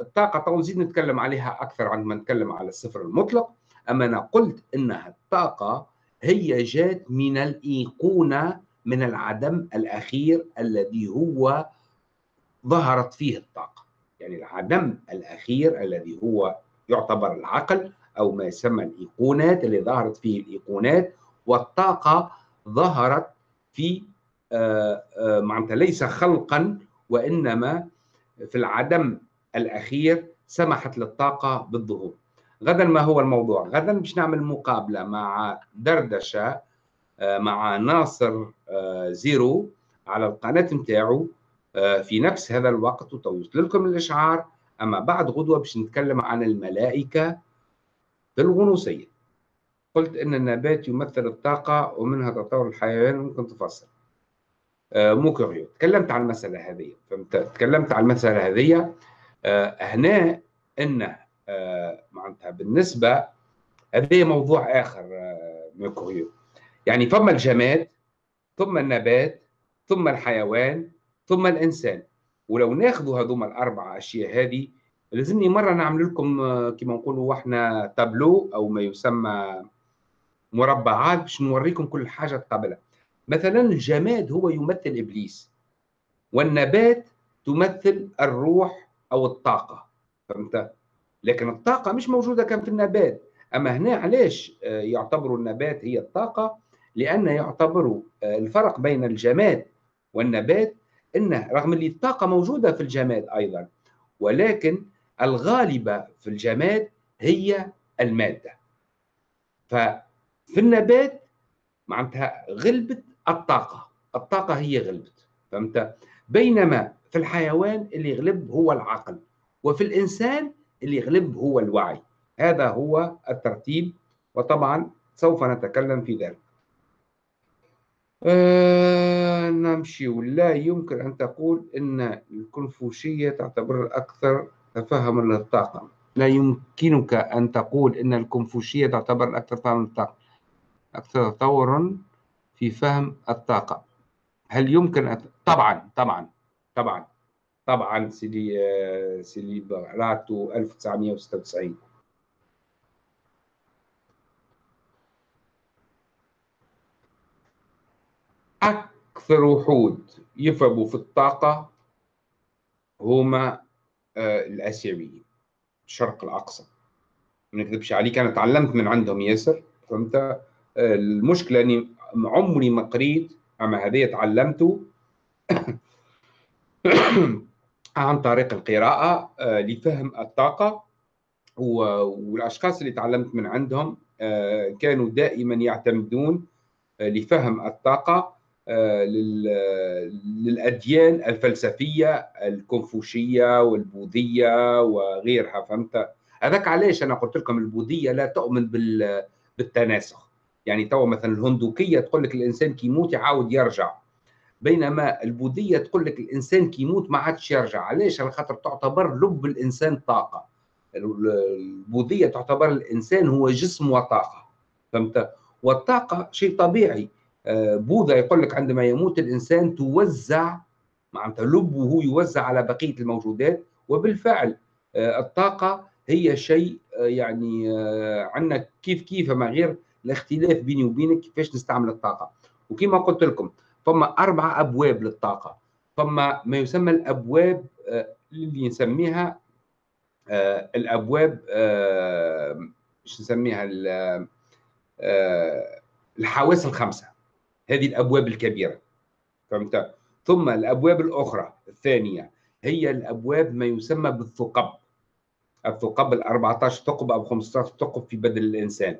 الطاقة تو نزيد نتكلم عليها أكثر عندما نتكلم على الصفر المطلق. أما أنا قلت أنها الطاقة هي جات من الإيقونة من العدم الأخير الذي هو ظهرت فيه الطاقة. يعني العدم الأخير الذي هو يعتبر العقل أو ما يسمى الإيقونات اللي ظهرت فيه الإيقونات والطاقة ظهرت في آه، آه، معناتها ليس خلقا وإنما في العدم الأخير سمحت للطاقة بالظهور. غدا ما هو الموضوع؟ غدا باش نعمل مقابلة مع دردشة آه، مع ناصر آه، زيرو على القناة نتاعو آه، في نفس هذا الوقت وتوصل لكم الإشعار. أما بعد غدوة باش نتكلم عن الملائكة في الغنوصيه قلت إن النبات يمثل الطاقة ومنها تطور الحيوان ممكن تفصل مو كوريو تكلمت عن المسألة هذه. فهمت؟ تكلمت عن المسألة هذه. هنا انه معناتها بالنسبة هذا موضوع آخر آه، ميكوريو يعني ثم الجماد ثم النبات ثم الحيوان ثم الإنسان. ولو ناخذوا هذوما الأربع أشياء هذه لازمني مرة نعمل لكم آه، كما نقولوا إحنا تابلو أو ما يسمى مربعات باش نوريكم كل حاجة قبلها. مثلا الجماد هو يمثل إبليس والنبات تمثل الروح أو الطاقة. فهمت؟ لكن الطاقة مش موجودة كان في النبات. أما هنا علاش آه، يعتبروا النبات هي الطاقة؟ لأن يعتبروا آه، الفرق بين الجماد والنبات إنه رغم اللي الطاقة موجودة في الجماد أيضا ولكن الغالبة في الجماد هي المادة. ففي النبات معناتها غلبت الطاقة. الطاقة هي غلبت فهمت؟ بينما في الحيوان اللي يغلب هو العقل. وفي الإنسان اللي يغلب هو الوعي. هذا هو الترتيب وطبعا سوف نتكلم في ذلك. آه نمشي. ولا يمكن أن تقول أن الكونفوشية تعتبر الأكثر تفهما للطاقة. لا يمكنك أن تقول أن الكونفوشية تعتبر الأكثر فهما للطاقة. أكثر تطورا في فهم الطاقة. هل يمكن أن... طبعا طبعا طبعا. طبعا سيدي آه، سيدي براتو 1996 أكثر وحود يفهموا في الطاقة هما آه، الآسيويين الشرق الأقصى. ما نكذبش عليك أنا تعلمت من عندهم ياسر فهمت؟ آه، المشكلة أني عمري ما قريت أما هذه تعلمته عن طريق القراءة آه، لفهم الطاقة والأشخاص اللي تعلمت من عندهم كانوا دائما يعتمدون لفهم الطاقة آه، للأديان الفلسفية الكونفوشية والبوذية وغيرها فهمت؟ هذاك علاش أنا قلت لكم البوذية لا تؤمن بالتناسخ. يعني تو مثلا الهندوكية تقول لك الإنسان كي يموت يعاود يرجع. بينما البوذية تقول لك الإنسان كي يموت ما عادش يرجع. علاش؟ على خاطر تعتبر لب الإنسان طاقة. البوذية تعتبر الإنسان هو جسم وطاقة. فهمت؟ والطاقة شيء طبيعي. آه، بوذا يقول لك عندما يموت الإنسان توزع معناتها لبه يوزع على بقية الموجودات. وبالفعل آه، الطاقة هي شيء آه، يعني عندنا كيف كيف ما غير الاختلاف بيني وبينك كيفاش نستعمل الطاقة. وكما قلت لكم فما أربع أبواب للطاقة. فما ما يسمى الأبواب اللي نسميها الأبواب إيش نسميها الحواس الخمسة. هذه الأبواب الكبيرة. فهمت؟ ثم الأبواب الأخرى الثانية هي الأبواب ما يسمى بالثقب. الثقب ال 14 ثقب أو 15 ثقب في بدن الإنسان.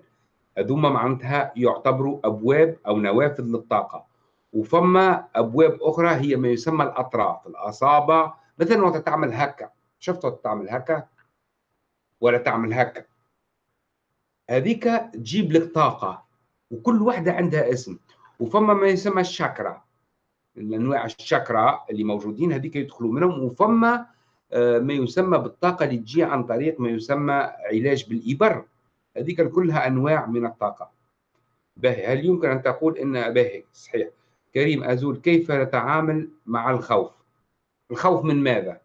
هذوما معناتها يعتبروا أبواب أو نوافذ للطاقة. وفما أبواب أخرى هي ما يسمى الأطراف الاصابع مثلا وقت تعمل هكا. شفت وقت تعمل هكا؟ ولا تعمل هكا. هذيك تجيب لك طاقة وكل واحدة عندها اسم. وفما ما يسمى الشاكرا. الأنواع الشاكرا اللي موجودين هذيك يدخلوا منهم. وفما آه، ما يسمى بالطاقة اللي تجي عن طريق ما يسمى علاج بالإبر. هذيك كلها أنواع من الطاقة. باهي هل يمكن أن تقول إن باهي صحيح. كريم أزول كيف نتعامل مع الخوف؟ الخوف من ماذا؟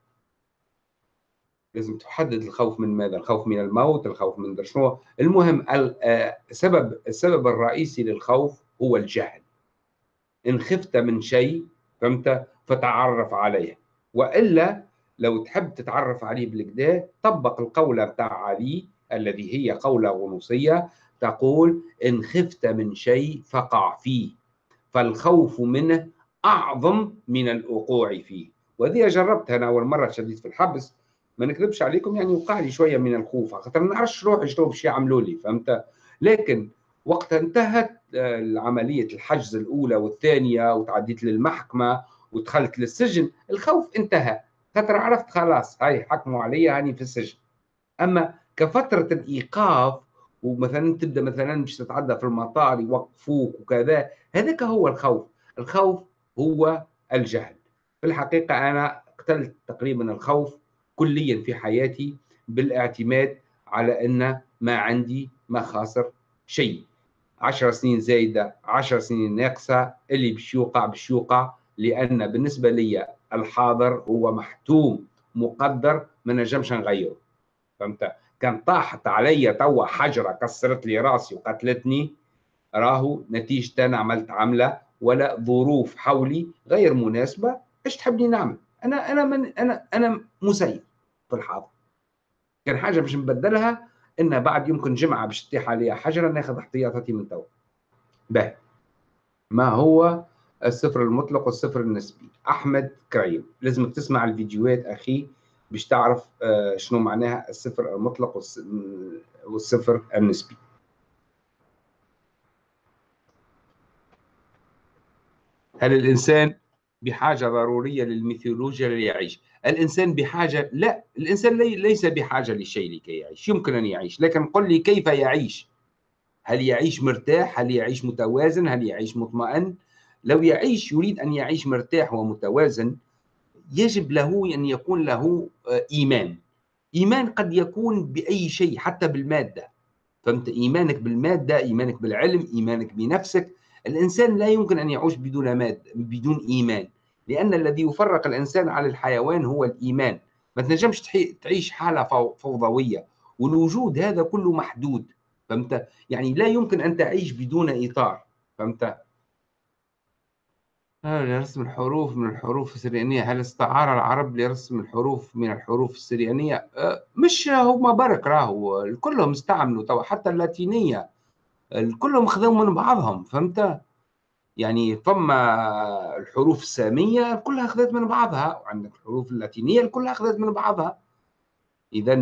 لازم تحدد الخوف من ماذا؟ الخوف من الموت الخوف من شنو المهم السبب آه، السبب الرئيسي للخوف هو الجهل. إن خفت من شيء فهمت؟ فتعرف عليه. وإلا لو تحب تتعرف عليه بالكدا طبق القولة بتاع علي الذي هي قولة غنوصية تقول إن خفت من شيء فقع فيه. فالخوف منه أعظم من الوقوع فيه. وهذه جربتها أنا أول مرة شديد في الحبس. ما نكذبش عليكم يعني وقع لي شوية من الخوف خاطر ما نعرفش روحي شنو باش يعملوا لي فهمت؟ لكن وقت انتهت آه، عملية الحجز الأولى والثانية وتعديت للمحكمة ودخلت للسجن. الخوف انتهى. خاطر عرفت خلاص هاي حكموا علي هاني في السجن. أما كفترة الإيقاف ومثلا تبدأ مثلا باش تتعدى في المطار يوقفوك وكذا هذاك هو الخوف. الخوف هو الجهل. في الحقيقة أنا قتلت تقريبا الخوف كليا في حياتي بالاعتماد على أن ما عندي ما خاسر شيء. 10 سنين زايدة 10 سنين ناقصة اللي باش يوقع باش يوقع لأن بالنسبة لي الحاضر هو محتوم مقدر ما نجمش نغيره. فهمت؟ كان طاحت علي توا حجرة كسرت لي رأسي وقتلتني. راهو نتيجة أنا عملت عملة ولا ظروف حولي غير مناسبة. إيش تحبني نعمل؟ أنا أنا من أنا أنا مسير في الحاضر. كان حاجة باش نبدلها إنها بعد يمكن جمعة باش تطيح عليها حجرة ناخذ احتياطاتي من تو به. ما هو الصفر المطلق والصفر النسبي؟ أحمد كريم. لازمك تسمع الفيديوهات أخي. باش تعرف آه، شنو معناها الصفر المطلق والصفر النسبي. هل الإنسان بحاجة ضرورية للميثولوجيا ليعيش؟ الإنسان بحاجة لا الإنسان ليس بحاجة لشيء لكي يعيش. يمكن أن يعيش لكن قل لي كيف يعيش؟ هل يعيش مرتاح؟ هل يعيش متوازن؟ هل يعيش مطمئن؟ لو يعيش يريد أن يعيش مرتاح ومتوازن يجب له أن يكون له آه، إيمان. إيمان قد يكون بأي شيء حتى بالمادة. فهمت؟ إيمانك بالمادة إيمانك بالعلم إيمانك بنفسك. الإنسان لا يمكن أن يعيش بدون مادة بدون إيمان. لأن الذي يفرق الإنسان على الحيوان هو الإيمان. ما تنجمش تعيش حالة فوضوية. والوجود هذا كله محدود. فهمت؟ يعني لا يمكن أن تعيش بدون إطار. فهمت؟ لرسم الحروف من الحروف السريانية؟ هل استعار العرب لرسم الحروف من الحروف السريانية؟ أه، مش هما برك راهو. كلهم استعملوا تو حتى اللاتينية. كلهم خذوا من بعضهم فهمت؟ يعني ثم الحروف السامية كلها أخذت من بعضها وعندك الحروف اللاتينية كلها أخذت من بعضها. إذا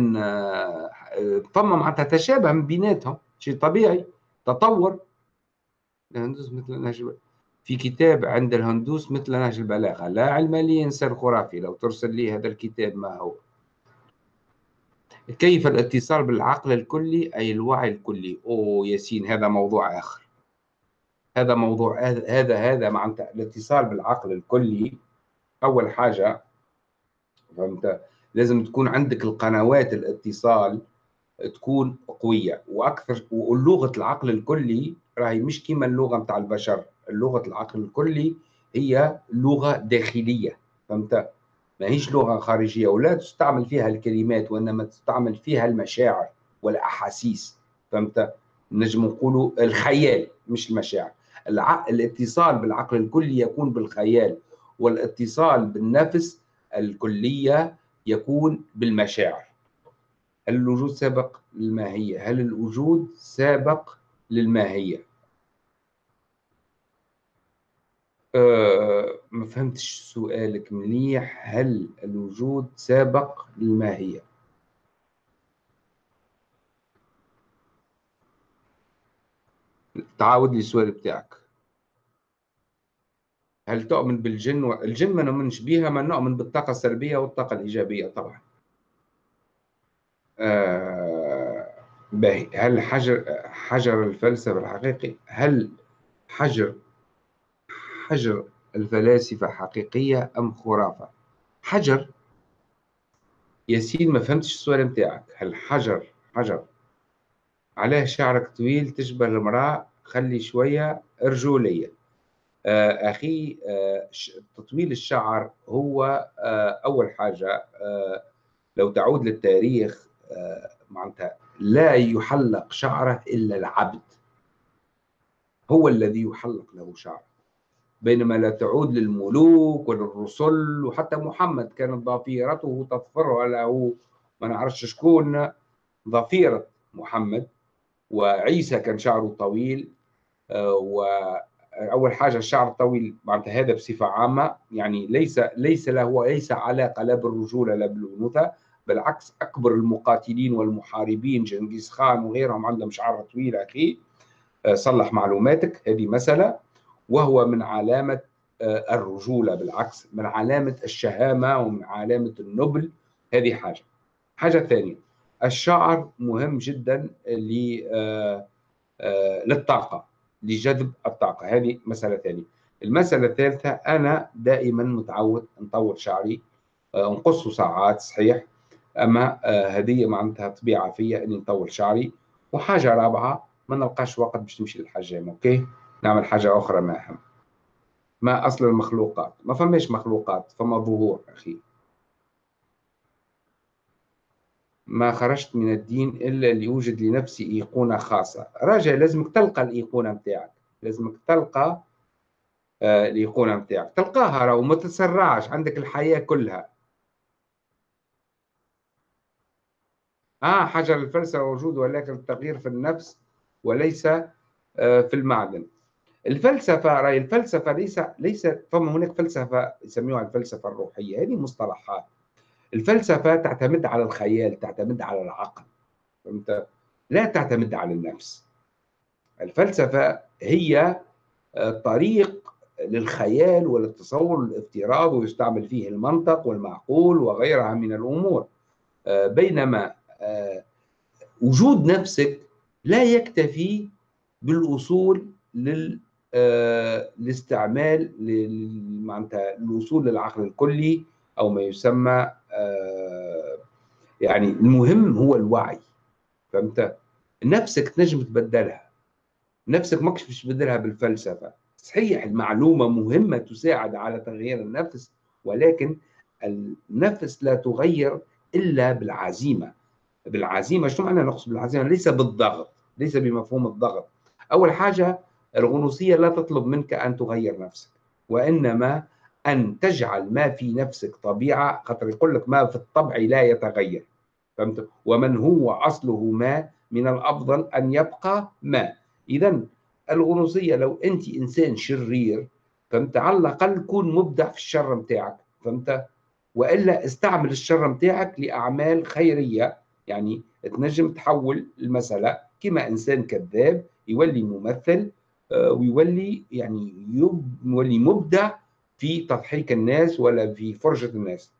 ثم معناتها تشابه من بيناتهم شيء طبيعي. تطور. في كتاب عند الهندوس مثل نهج البلاغة. لا علم لي إنسان خرافي لو ترسل لي هذا الكتاب ما هو؟ كيف الاتصال بالعقل الكلي أي الوعي الكلي؟ أوه ياسين هذا موضوع آخر. هذا موضوع هذا هذا مع الاتصال بالعقل الكلي. أول حاجة فهمت؟ لازم تكون عندك القنوات الاتصال تكون قوية. وأكثر ولغة العقل الكلي راهي مش كما اللغة نتاع البشر. اللغة العقل الكلي هي لغة داخلية فهمت؟ ما هيش لغة خارجية ولا تستعمل فيها الكلمات وإنما تستعمل فيها المشاعر والأحاسيس فهمت؟ نجم نقولوا الخيال مش المشاعر. الاتصال بالعقل الكلي يكون بالخيال والاتصال بالنفس الكلية يكون بالمشاعر. هل الوجود سابق للماهية؟ هل الوجود سابق للماهية؟ ما فهمتش سؤالك مليح. هل الوجود سابق للماهية؟ تعاود لي السؤال بتاعك. هل تؤمن بالجن و... الجن ما نؤمنش بها ما نؤمن بالطاقة السلبية والطاقة الإيجابية طبعا. آه... هل حجر حجر الفلسفة الحقيقي هل حجر حجر الفلاسفة حقيقية أم خرافة؟ حجر؟ ياسين ما فهمتش السؤال بتاعك. هل حجر؟ حجر. عليه شعرك طويل تشبه المرأة خلي شوية رجولية. آه، أخي آه، تطويل الشعر هو آه، أول حاجة. لو تعود للتاريخ معناتها لا يحلق شعره إلا العبد. هو الذي يحلق له شعره. بينما لا تعود للملوك وللرسل وحتى محمد كانت ضفيرته تظفرها له ما نعرفش شكون ضفيرة محمد وعيسى كان شعره طويل آه، وأول حاجة الشعر الطويل معناتها هذا بصفة عامة يعني ليس ليس له ليس علاقه لا بالرجوله لا بالأنوثة بالعكس أكبر المقاتلين والمحاربين جنكيز خان وغيرهم عندهم شعر طويل أخي. آه، صلح معلوماتك. هذه مسألة. وهو من علامة آه، الرجولة بالعكس من علامة الشهامة ومن علامة النبل. هذه حاجة. حاجة ثانية الشعر مهم جدا آه، آه، للطاقة لجذب الطاقة. هذه مسألة ثانية. المسألة الثالثة أنا دائما متعود نطول شعري نقصه ساعات صحيح؟ أما هذه معناتها طبيعة فيا إني نطول شعري. وحاجة رابعة ما نلقاش وقت باش نمشي للحجام أوكي؟ نعمل حاجة أخرى ما أهم ما أصل المخلوقات؟ ما فماش مخلوقات فما ظهور أخي. ما خرجت من الدين إلا ليوجد لنفسي أيقونة خاصة. راجع لازمك تلقى الأيقونة متاعك. لازمك تلقى آه الأيقونة متاعك. تلقاها وما تتسرعش عندك الحياة كلها. آه حاجة للفلسفه وجود ولكن التغيير في النفس وليس آه، في المعدن. الفلسفة رأي الفلسفة ليس ليس فما هناك فلسفة يسميوها الفلسفة الروحية هذه مصطلحات. الفلسفة تعتمد على الخيال تعتمد على العقل فهمت؟ لا تعتمد على النفس. الفلسفة هي آه، طريق للخيال وللتصور الافتراضي ويستعمل فيه المنطق والمعقول وغيرها من الأمور. آه، بينما آه، وجود نفسك لا يكتفي بالوصول لل الاستعمال معناتها الوصول للعقل الكلي أو ما يسمى يعني المهم هو الوعي. فهمت؟ نفسك تنجم تبدلها. نفسك ماكش باش تبدلها بالفلسفة. صحيح المعلومة مهمة تساعد على تغيير النفس ولكن النفس لا تغير إلا بالعزيمة. بالعزيمة شنو معنى نقصد بالعزيمة؟ ليس بالضغط ليس بمفهوم الضغط. أول حاجة الغنوصية لا تطلب منك أن تغير نفسك وإنما أن تجعل ما في نفسك طبيعة خاطر يقول لك ما في الطبع لا يتغير. فهمت؟ ومن هو أصله ما من الأفضل أن يبقى ما. اذا الغنوصية لو أنت إنسان شرير فهمت؟ على الأقل كون مبدع في الشر نتاعك فهمت؟ وإلا استعمل الشر نتاعك لأعمال خيرية. يعني تنجم تحول المسألة كما إنسان كذاب يولي ممثل ويولي يعني يولي مبدع في تضحيك الناس ولا في فرجة الناس.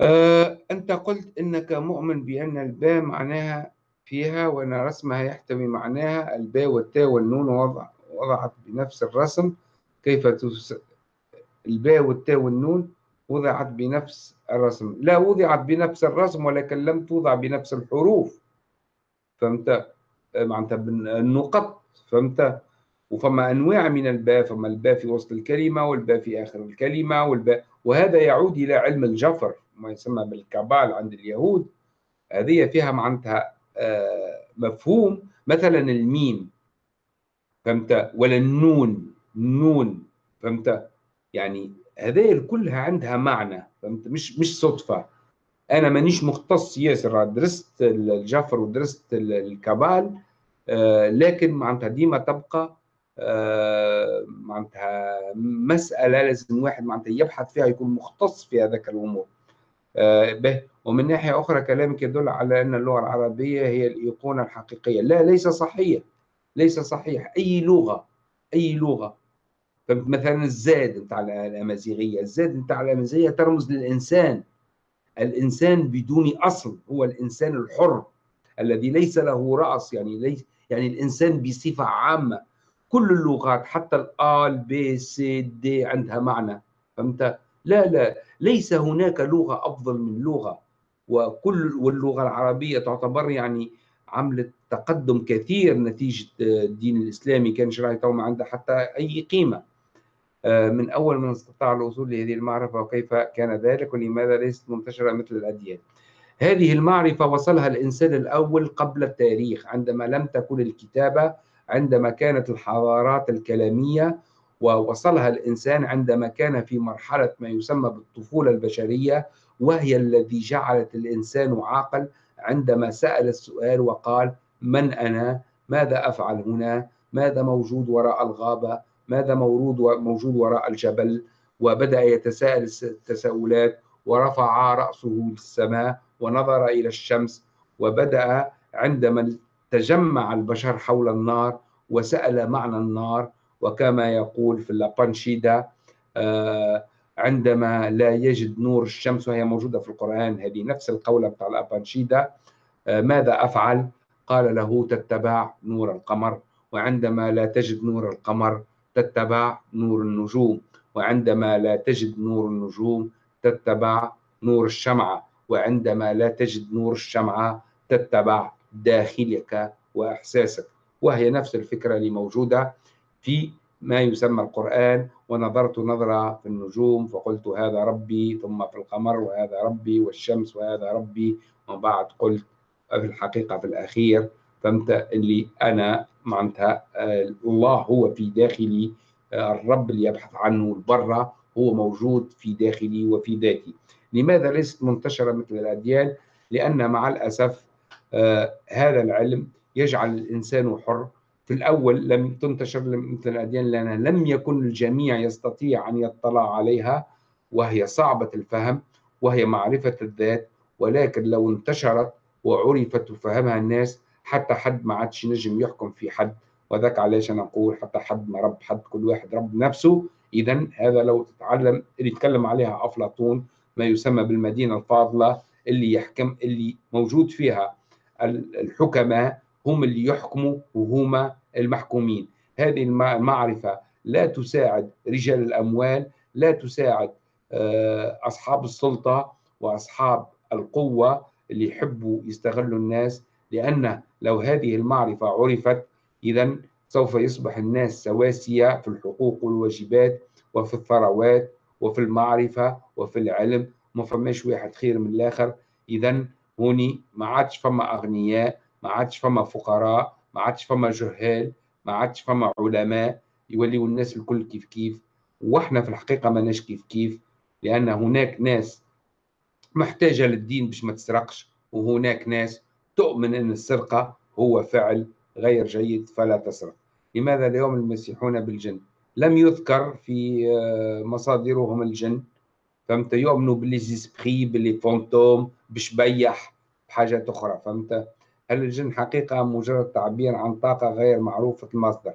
آه، أنت قلت أنك مؤمن بأن الباء معناها فيها وأن رسمها يحتوي معناها الباء والتاء والنون وضع وضعت بنفس الرسم. كيف تس... الباء والتاء والنون وضعت بنفس الرسم. لا وضعت بنفس الرسم ولكن لم توضع بنفس الحروف. فهمت؟ آه، معناتها النقط فهمت؟ وفما أنواع من الباء فما الباء في وسط الكلمة والباء في آخر الكلمة والباء وهذا يعود إلى علم الجفر ما يسمى بالكابال عند اليهود. هذه فيها معناتها آه، مفهوم. مثلا الميم فهمت؟ ولا النون النون فهمت؟ يعني هذه كلها عندها معنى فهمت؟ مش مش صدفة. أنا مانيش مختص ياسر درست الجفر ودرست الكابال آه، لكن معناتها ديما تبقى آه، معناتها مسألة لازم واحد معناتها يبحث فيها يكون مختص في هذاك الأمور. آه، به. ومن ناحية أخرى كلامك يدل على أن اللغة العربية هي الإيقونة الحقيقية. لا ليس صحيح. ليس صحيح. أي لغة أي لغة. مثلا ال Z نتاع الأمازيغية. ال Z نتاع الأمازيغية ترمز للإنسان. الإنسان بدون أصل هو الإنسان الحر الذي ليس له رأس يعني ليس يعني الإنسان بصفة عامة. كل اللغات حتى ال A B C D عندها معنى فهمت؟ لا لا ليس هناك لغة أفضل من لغة وكل واللغة العربية تعتبر يعني عملت تقدم كثير نتيجة الدين الإسلامي كان شرعي ما عندها حتى أي قيمة. آه، من أول من استطاع الوصول لهذه المعرفة وكيف كان ذلك ولماذا ليست منتشرة مثل الأديان هذه المعرفة وصلها الإنسان الأول قبل التاريخ عندما لم تكن الكتابة عندما كانت الحضارات الكلامية ووصلها الإنسان عندما كان في مرحلة ما يسمى بالطفولة البشرية وهي الذي جعلت الإنسان عاقل عندما سأل السؤال وقال من أنا؟ ماذا أفعل هنا؟ ماذا موجود وراء الغابة؟ ماذا موجود موجود وراء الجبل؟ وبدأ يتساءل التساؤلات ورفع رأسه للسماء ونظر إلى الشمس وبدأ عندما تجمع البشر حول النار وسأل معنى النار وكما يقول في اللابانشيدا آه، عندما لا يجد نور الشمس وهي موجودة في القرآن هذه نفس القولة بتاع الأبانشيدا آه، ماذا أفعل؟ قال له تتبع نور القمر وعندما لا تجد نور القمر تتبع نور النجوم وعندما لا تجد نور النجوم تتبع نور الشمعة وعندما لا تجد نور الشمعة تتبع داخلك وإحساسك. وهي نفس الفكرة اللي موجودة في ما يسمى القرآن ونظرت نظرة في النجوم فقلت هذا ربي ثم في القمر وهذا ربي والشمس وهذا ربي وبعد قلت في الحقيقة في الأخير. فهمت اللي أنا معناتها الله هو في داخلي الرب اللي يبحث عنه البرة هو موجود في داخلي وفي ذاتي لماذا ليست منتشرة مثل الأديان؟ لأن مع الأسف آه هذا العلم يجعل الإنسان حر في الأول لم تنتشر مثل الأديان لأن لم يكن الجميع يستطيع أن يطلع عليها وهي صعبة الفهم وهي معرفة الذات ولكن لو انتشرت وعرفت وفهمها الناس حتى حد ما عادش نجم يحكم في حد وذاك علاش أنا نقول حتى حد ما رب حد كل واحد رب نفسه. اذا هذا لو تتعلم اللي يتكلم عليها أفلاطون ما يسمى بالمدينة الفاضلة اللي يحكم اللي موجود فيها الحكماء هم اللي يحكموا وهما المحكومين. هذه المعرفة لا تساعد رجال الأموال لا تساعد آه، أصحاب السلطة وأصحاب القوة اللي يحبوا يستغلوا الناس لأن لو هذه المعرفة عرفت اذا سوف يصبح الناس سواسية في الحقوق والواجبات وفي الثروات وفي المعرفة وفي العلم ما فماش واحد خير من الآخر. اذا هوني ما عادش فما أغنياء ما عادش فما فقراء ما عادش فما جهال ما عادش فما علماء يوليوا الناس الكل كيف كيف. وإحنا في الحقيقة ماناش كيف كيف لأن هناك ناس محتاجة للدين باش ما تسرقش وهناك ناس تؤمن إن السرقة هو فعل غير جيد فلا تسرق. لماذا اليوم المسيحون بالجن؟ لم يذكر في آه، مصادرهم الجن. فهمت؟ يؤمنوا بالليزيسبري باللي فونتوم بشبيح بحاجات أخرى. فهمت؟ هل الجن حقيقة مجرد تعبير عن طاقة غير معروفة المصدر؟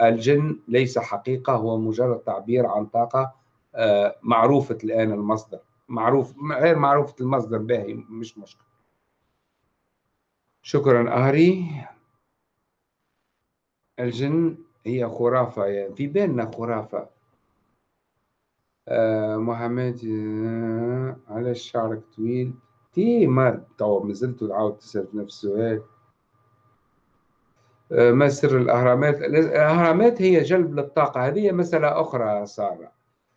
الجن ليس حقيقة هو مجرد تعبير عن طاقة آه، معروفة الآن المصدر. معروف غير معروفة المصدر باهي مش مشكلة. شكرا أهري. الجن هي خرافة يعني في بالنا خرافة. آه محمد آه علاش شعرك طويل؟ تي ما تو ما زلت تعاود تسأل نفس السؤال. آه ما سر الأهرامات؟ الأهرامات هي جلب للطاقة هذه مسألة أخرى سارة.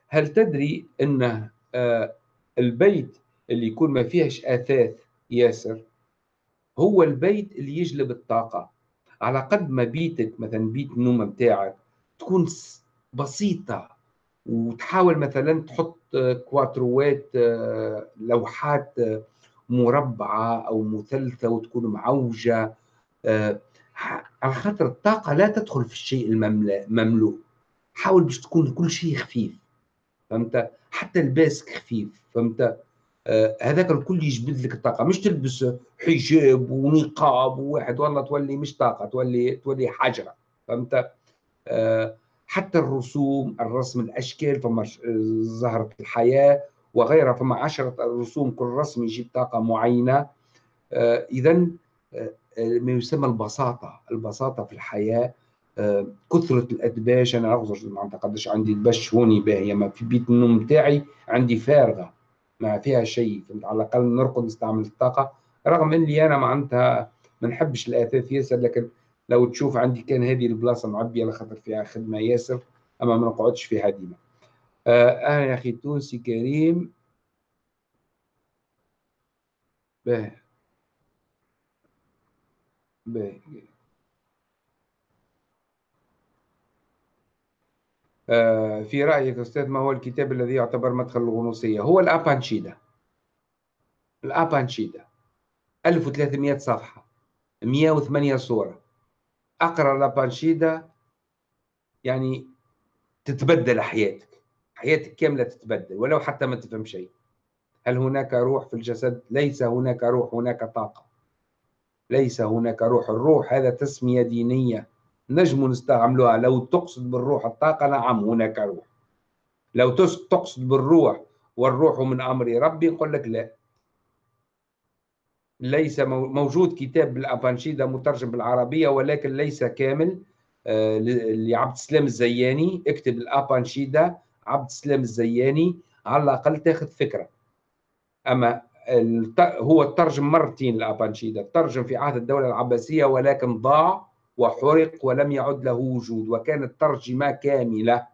هل تدري أن آه البيت اللي يكون ما فيهش أثاث ياسر؟ هو البيت اللي يجلب الطاقة. على قد ما بيتك مثلا بيت النوم بتاعك تكون بسيطة وتحاول مثلا تحط كواتروات لوحات مربعة أو مثلثة وتكون معوجة على خاطر الطاقة لا تدخل في الشيء المملوء حاول باش تكون كل شيء خفيف فهمت؟ حتى الباسك خفيف فهمت؟ آه، هذاك الكل يجبد لك الطاقة. مش تلبس حجاب ونقاب وواحد والله تولي مش طاقة تولي تولي حجره فهمت؟ آه، حتى الرسوم الرسم الأشكال فما زهرة الحياة وغيرها فما عشرة رسوم كل رسم يجيب طاقة معينة. آه، اذا ما يسمى البساطة. البساطة في الحياة كثرة الادباج أنا أغزر ما عندي دبش هوني باهية. ما في بيت النوم بتاعي عندي فارغة. ما فيها شيء فهمت؟ على الأقل نرقد نستعمل الطاقة. رغم إني أنا معناتها ما نحبش الآثاث ياسر لكن لو تشوف عندي كان هذه البلاصة معبيه لخاطر فيها خدمة ياسر أما ما نقعدش فيها ديما. آه أنا يا أخي تونسي كريم. باهي. باهي. في رأيك أستاذ ما هو الكتاب الذي يعتبر مدخل الغنوصية؟ هو الأبانشيدا. الأبانشيدا. 1300 صفحة. 108 صورة. أقرأ الأبانشيدا يعني تتبدل حياتك. حياتك كاملة تتبدل ولو حتى ما تفهم شيء. هل هناك روح في الجسد؟ ليس هناك روح هناك طاقة. ليس هناك روح. الروح هذا تسمية دينية. نجم نستعملوها. لو تقصد بالروح الطاقة نعم هناك روح. لو تقصد بالروح والروح من أمر ربي نقول لك لا. ليس موجود كتاب بالأبانشيدا مترجم بالعربية ولكن ليس كامل آه، لعبد السلام الزياني. اكتب الأبانشيدا عبد السلام الزياني على الأقل تاخذ فكرة. أما هو ترجم مرتين الأبانشيدا ترجم في عهد الدولة العباسية ولكن ضاع. وحرق ولم يعد له وجود وكانت ترجمة كاملة.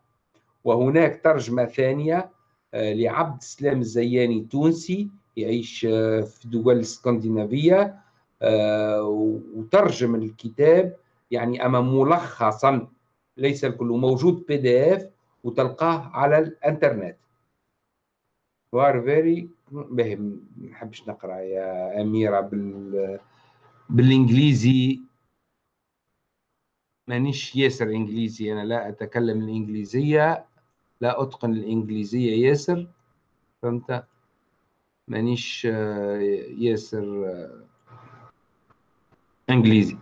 وهناك ترجمة ثانية آه، لعبد السلام الزياني تونسي يعيش آه، في دول الإسكندنافية آه، وترجم الكتاب يعني أما ملخصا ليس الكل موجود بي دي اف وتلقاه على الإنترنت. Very باهي ما نحبش نقرأ يا أميرة بال بالإنجليزي. مانيش ياسر إنجليزي أنا لا أتكلم الإنجليزية لا أتقن الإنجليزية ياسر فهمت؟ مانيش آه، ياسر آه، إنجليزي.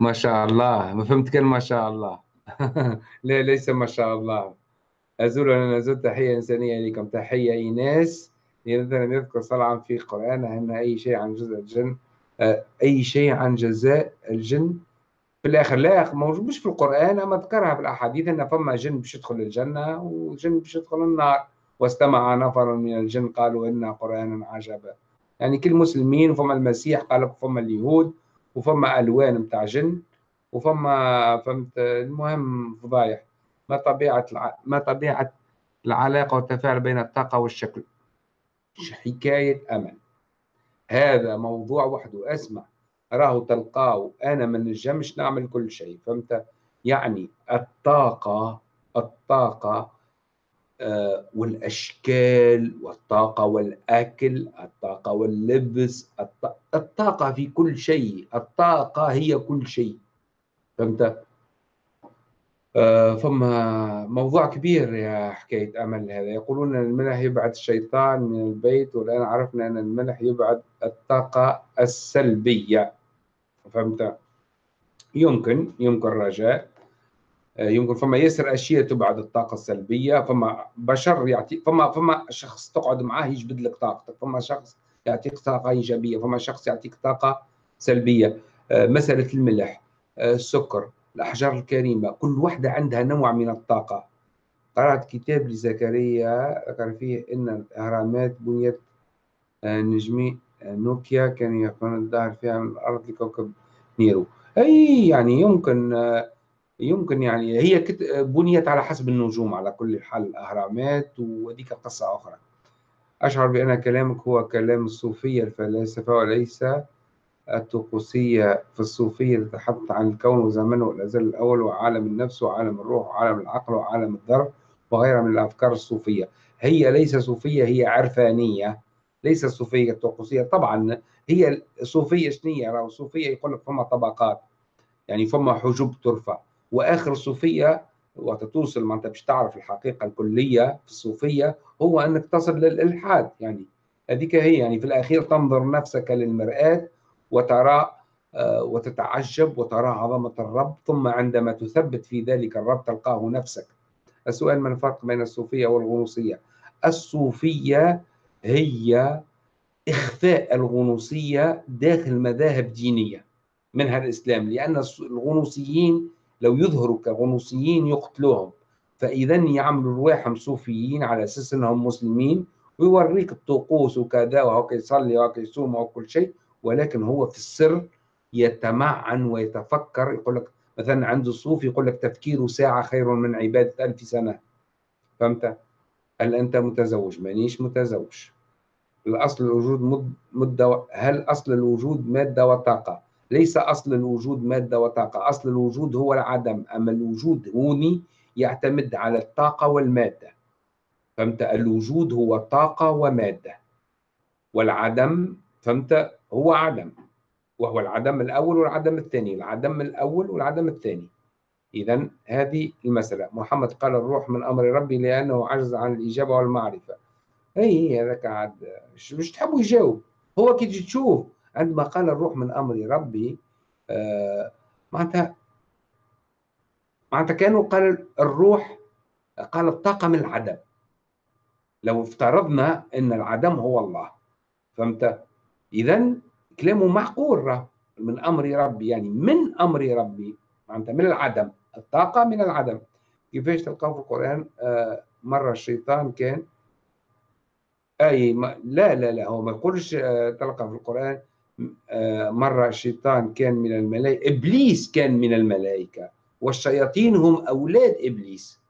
ما شاء الله ما فهمت كلمة ما شاء الله. لا ليس ما شاء الله. أزول أنا نزول تحية إنسانية لكم. تحية إيناس. لم يذكر صلعا في قرآن أن أي شيء عن جزء الجن أي شيء عن جزاء الجن. في الآخر لا موجود مش في القرآن أما ذكرها في الأحاديث أن فما جن باش يدخل الجنة وجن باش يدخل النار. واستمع نفر من الجن قالوا إن قرآنا عجبا. يعني كل مسلمين وفما المسيح قال لك فما اليهود وفما ألوان نتاع جن وفما فهمت؟ المهم فضايح. ما طبيعة الع... ما طبيعة العلاقة والتفاعل بين الطاقة والشكل. حكاية أمل. هذا موضوع وحده. أسمع راه تلقاه. أنا ما نجمش نعمل كل شيء فهمت؟ يعني الطاقة الطاقة آه، والأشكال والطاقة والأكل الطاقة واللبس الطاقة في كل شيء. الطاقة هي كل شيء فهمت؟ فما موضوع كبير يا حكاية أمل هذا. يقولون أن الملح يبعد الشيطان من البيت والآن عرفنا أن الملح يبعد الطاقة السلبية. فهمت؟ يمكن يمكن رجاء. آه، يمكن فما ياسر اشياء تبعد الطاقة السلبية فما بشر يعطي فما فما شخص تقعد معاه يجبد لك طاقتك فما شخص يعطيك طاقة إيجابية فما شخص يعطيك طاقة سلبية. آه، مسألة الملح آه، السكر. الأحجار الكريمة كل واحدة عندها نوع من الطاقة. قرأت كتاب لزكريا ذكر فيه إن الاهرامات بنيت نجمي نوكيا كان يقولون الظاهر فيها من الأرض لكوكب نيرو. أي يعني يمكن يمكن يعني هي بنيت على حسب النجوم على كل حال الأهرامات وذيك قصة أخرى. أشعر بأن كلامك هو كلام الصوفية الفلاسفة وليس الطقوسية في الصوفية تتحدث عن الكون وزمنه والأزل الأول وعالم النفس وعالم الروح وعالم العقل وعالم الذر وغيرها من الأفكار الصوفية. هي ليس صوفية هي عرفانية. ليس صوفية طقوسية طبعا هي الصوفية شنية؟ الصوفية يقول لك فما طبقات يعني فما حجب ترفع. وآخر الصوفيه وقت توصل ما أنت باش تعرف الحقيقة الكلية في الصوفية هو أنك تصل للإلحاد. يعني هذيك هي يعني في الأخير تنظر نفسك للمرآة وترى آه، وتتعجب وترى عظمة الرب ثم عندما تثبت في ذلك الرب تلقاه نفسك. السؤال ما الفرق بين الصوفية والغنوصية؟ الصوفية هي إخفاء الغنوصية داخل مذاهب دينية منها الإسلام لأن الغنوصيين لو يظهروا كغنوصيين يقتلوهم. فاذا يعملوا رواحهم صوفيين على أساس إنهم مسلمين ويوريك الطقوس وكذا وهو يصلي وهو يصوم وكل شيء. ولكن هو في السر يتمعن ويتفكر. يقول لك مثلا عنده صوفي يقول لك تفكير ساعة خير من عبادة ألف سنة. فهمت؟ هل أنت متزوج؟ مانيش متزوج. الأصل الوجود مدة هل أصل الوجود مادة وطاقة؟ ليس أصل الوجود مادة وطاقة. أصل الوجود هو العدم. أما الوجود هوني يعتمد على الطاقة والمادة. فهمت؟ الوجود هو طاقة ومادة. والعدم فهمت؟ هو عدم وهو العدم الأول والعدم الثاني العدم الأول والعدم الثاني. إذا هذه المسألة. محمد قال الروح من أمر ربي لأنه عجز عن الإجابة والمعرفة. أي هذاك عاد مش تحبوا يجاوب. هو كي تجي تشوف عندما قال الروح من أمر ربي آه معناتها معناتها كانوا قال الروح قال الطاقة من العدم. لو افترضنا أن العدم هو الله. فهمت؟ إذا كلامه معقول من أمر ربي يعني من أمر ربي. معناتها من العدم الطاقة من العدم. كيفاش تلقاه في القرآن؟ آه مرة الشيطان كان أي ما لا لا لا هو ما يقولش آه تلقى في القرآن. آه، مرة الشيطان كان من الملائكة إبليس كان من الملائكة. والشياطين هم أولاد إبليس.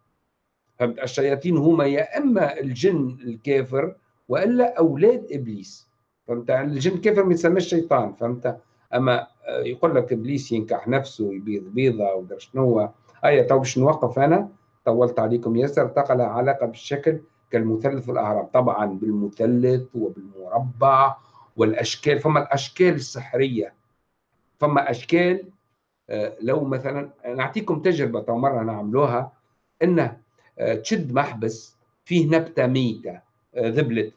فهمت؟ الشياطين هما يا إما الجن الكافر وإلا أولاد إبليس. فهمت؟ الجن الكافر ما يسمى الشيطان فهمت؟ أما آه، يقول لك إبليس ينكح نفسه يبيض بيضة ودر شنو هيا تو باش نوقف أنا؟ طولت عليكم ياسر. تقل علاقة بالشكل كالمثلث والأهرام طبعا بالمثلث وبالمربع والأشكال. فما الأشكال السحرية. فما أشكال آه، لو مثلا نعطيكم تجربة مرة نعملوها إنه آه، تشد محبس فيه نبتة ميتة آه، ذبلت.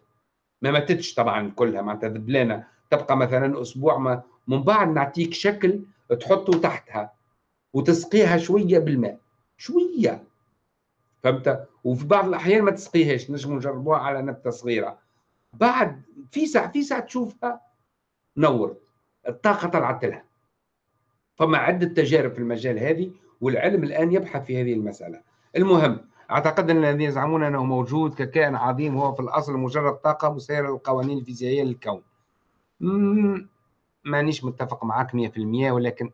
ما ماتتش طبعا كلها معناتها ذبلانة تبقى مثلا أسبوع ما من بعد نعطيك شكل تحطه تحتها وتسقيها شوية بالماء شوية. فهمت؟ وفي بعض الأحيان ما تسقيهاش نجم نجربوها على نبتة صغيرة. بعد في ساعة في ساعة تشوفها نورت الطاقة طلعت لها. فما عدة تجارب في المجال هذه والعلم الآن يبحث في هذه المسألة. المهم أعتقد أن الذين يزعمون أنه موجود ككائن عظيم هو في الأصل مجرد طاقة مسيرة للقوانين الفيزيائية للكون. مانيش متفق معك 100% ولكن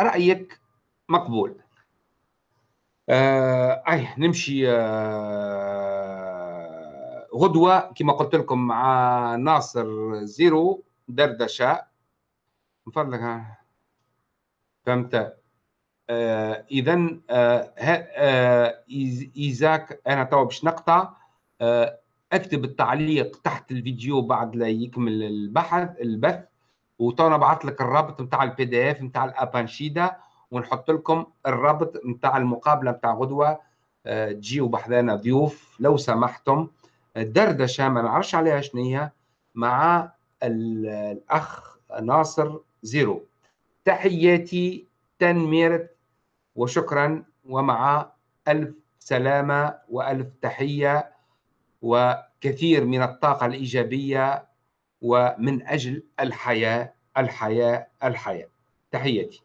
رأيك مقبول. آه أي نمشي آه غدوة كما قلت لكم مع ناصر زيرو دردشة. من فضلك. فهمت. اذا آه آه إيزاك أنا توا باش نقطع آه أكتب التعليق تحت الفيديو بعد لا يكمل البحث البث وتوا نبعث لك الرابط نتاع ال PDF نتاع الأوبانيشاد ونحط لكم الرابط نتاع المقابلة نتاع غدوة آه، تجيو بحذانا ضيوف لو سمحتم. دردشة ما نعرفش عليها شنية مع الأخ ناصر زيرو. تحياتي تنميرت وشكرا ومع ألف سلامة وألف تحية وكثير من الطاقة الإيجابية ومن أجل الحياة الحياة الحياة. تحياتي.